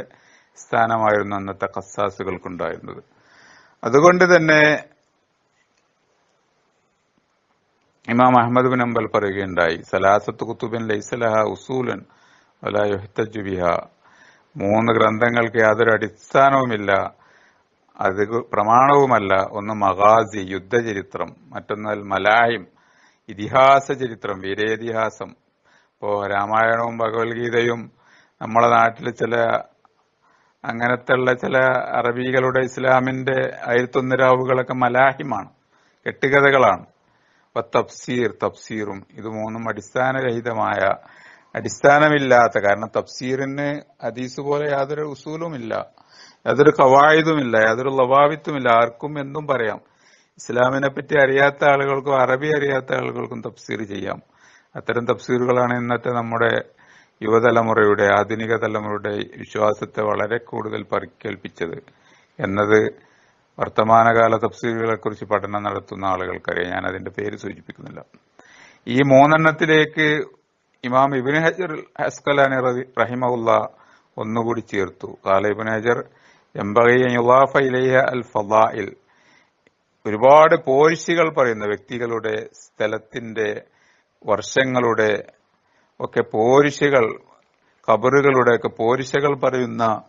സ്ഥാനമായിരുന്നു അന്നത്തെ കസാസുകൾക്കുണ്ടായിരുന്നത് അതുകൊണ്ട് തന്നെ ഇമാം അഹമ്മദ് ബിൻ അമ്പൽ പറയുകയുണ്ടായി സലാസത്ത് കുത്തുബിൻ ലൈസലഹ ഉസൂലൻ ബിഹ. മൂന്ന് ഗ്രന്ഥങ്ങൾക്ക് യാതൊരു അടിസ്ഥാനവുമില്ല അത് പ്രമാണവുമല്ല. ഒന്ന് മഹാസി യുദ്ധചരിത്രം മറ്റൊന്നാൽ മലായം ഇതിഹാസ ചരിത്രം വീരേതിഹാസം. ഇപ്പോ രാമായണവും ഭഗവത്ഗീതയും നമ്മളെ നാട്ടിൽ ചില അങ്ങനത്തെ ചില അറബികളുടെ ഇസ്ലാമിന്റെ ആയിരത്തൊന്നിരാവുകളൊക്കെ മലാഹിമാണ്. കെട്ടുകഥകളാണ്. അപ്പൊ തഫ്സീർ തഫ്സീറും ഇത് മൂന്നും അടിസ്ഥാനരഹിതമായ അടിസ്ഥാനമില്ലാത്ത കാരണം തഫ്സീറിന് ഹദീസ് പോലെ യാതൊരു ഉസൂലുമില്ല യാതൊരു കവായുതുമില്ല യാതൊരു ലവാവിത്തുമില്ല. ആർക്കും എന്നും പറയാം. ഇസ്ലാമിനെ പറ്റി അറിയാത്ത ആളുകൾക്കും അറബി അറിയാത്ത ആളുകൾക്കും തഫ്സീർ ചെയ്യാം. അത്തരം തഫ്സീറുകളാണ് ഇന്നത്തെ നമ്മുടെ യുവതലമുറയുടെ ആധുനിക തലമുറയുടെ വിശ്വാസത്തെ വളരെ കൂടുതൽ പരിക്കേൽപ്പിച്ചത്. എന്നത് വർത്തമാനകാല തഫ്സീലുകളെ കുറിച്ച് പഠനം നടത്തുന്ന ആളുകൾക്കറിയാം. ഞാൻ അതിന്റെ പേര് സൂചിപ്പിക്കുന്നില്ല. ഈ മൂന്നെണ്ണത്തിലേക്ക് ഇമാം ഇബിൻ ഹജർ ഹസ്കലാനി റഹിമുല്ല ഒന്നുകൂടി ചേർത്തു. കാല ഇബിൻ ഹജർ ഒരുപാട് പോരിശികൾ പറയുന്ന വ്യക്തികളുടെ സ്ഥലത്തിന്റെ വർഷങ്ങളുടെ ഒക്കെ പോരിശകൾ കബറുകളുടെ ഒക്കെ പോരിശകൾ പറയുന്ന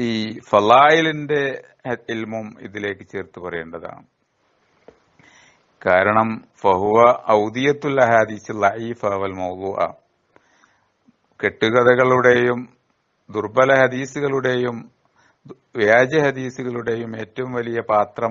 ഈ ഫലായിലിന്റെ ഇൽമും ഇതിലേക്ക് ചേർത്ത് പറയേണ്ടതാണ്. കാരണം ഫഹുവ ഔദിയത്തുൽ ഹദീസ് ലൈഫ് കെട്ടുകഥകളുടെയും ദുർബല ഹദീസുകളുടെയും വ്യാജ ഹദീസുകളുടെയും ഏറ്റവും വലിയ പാത്രം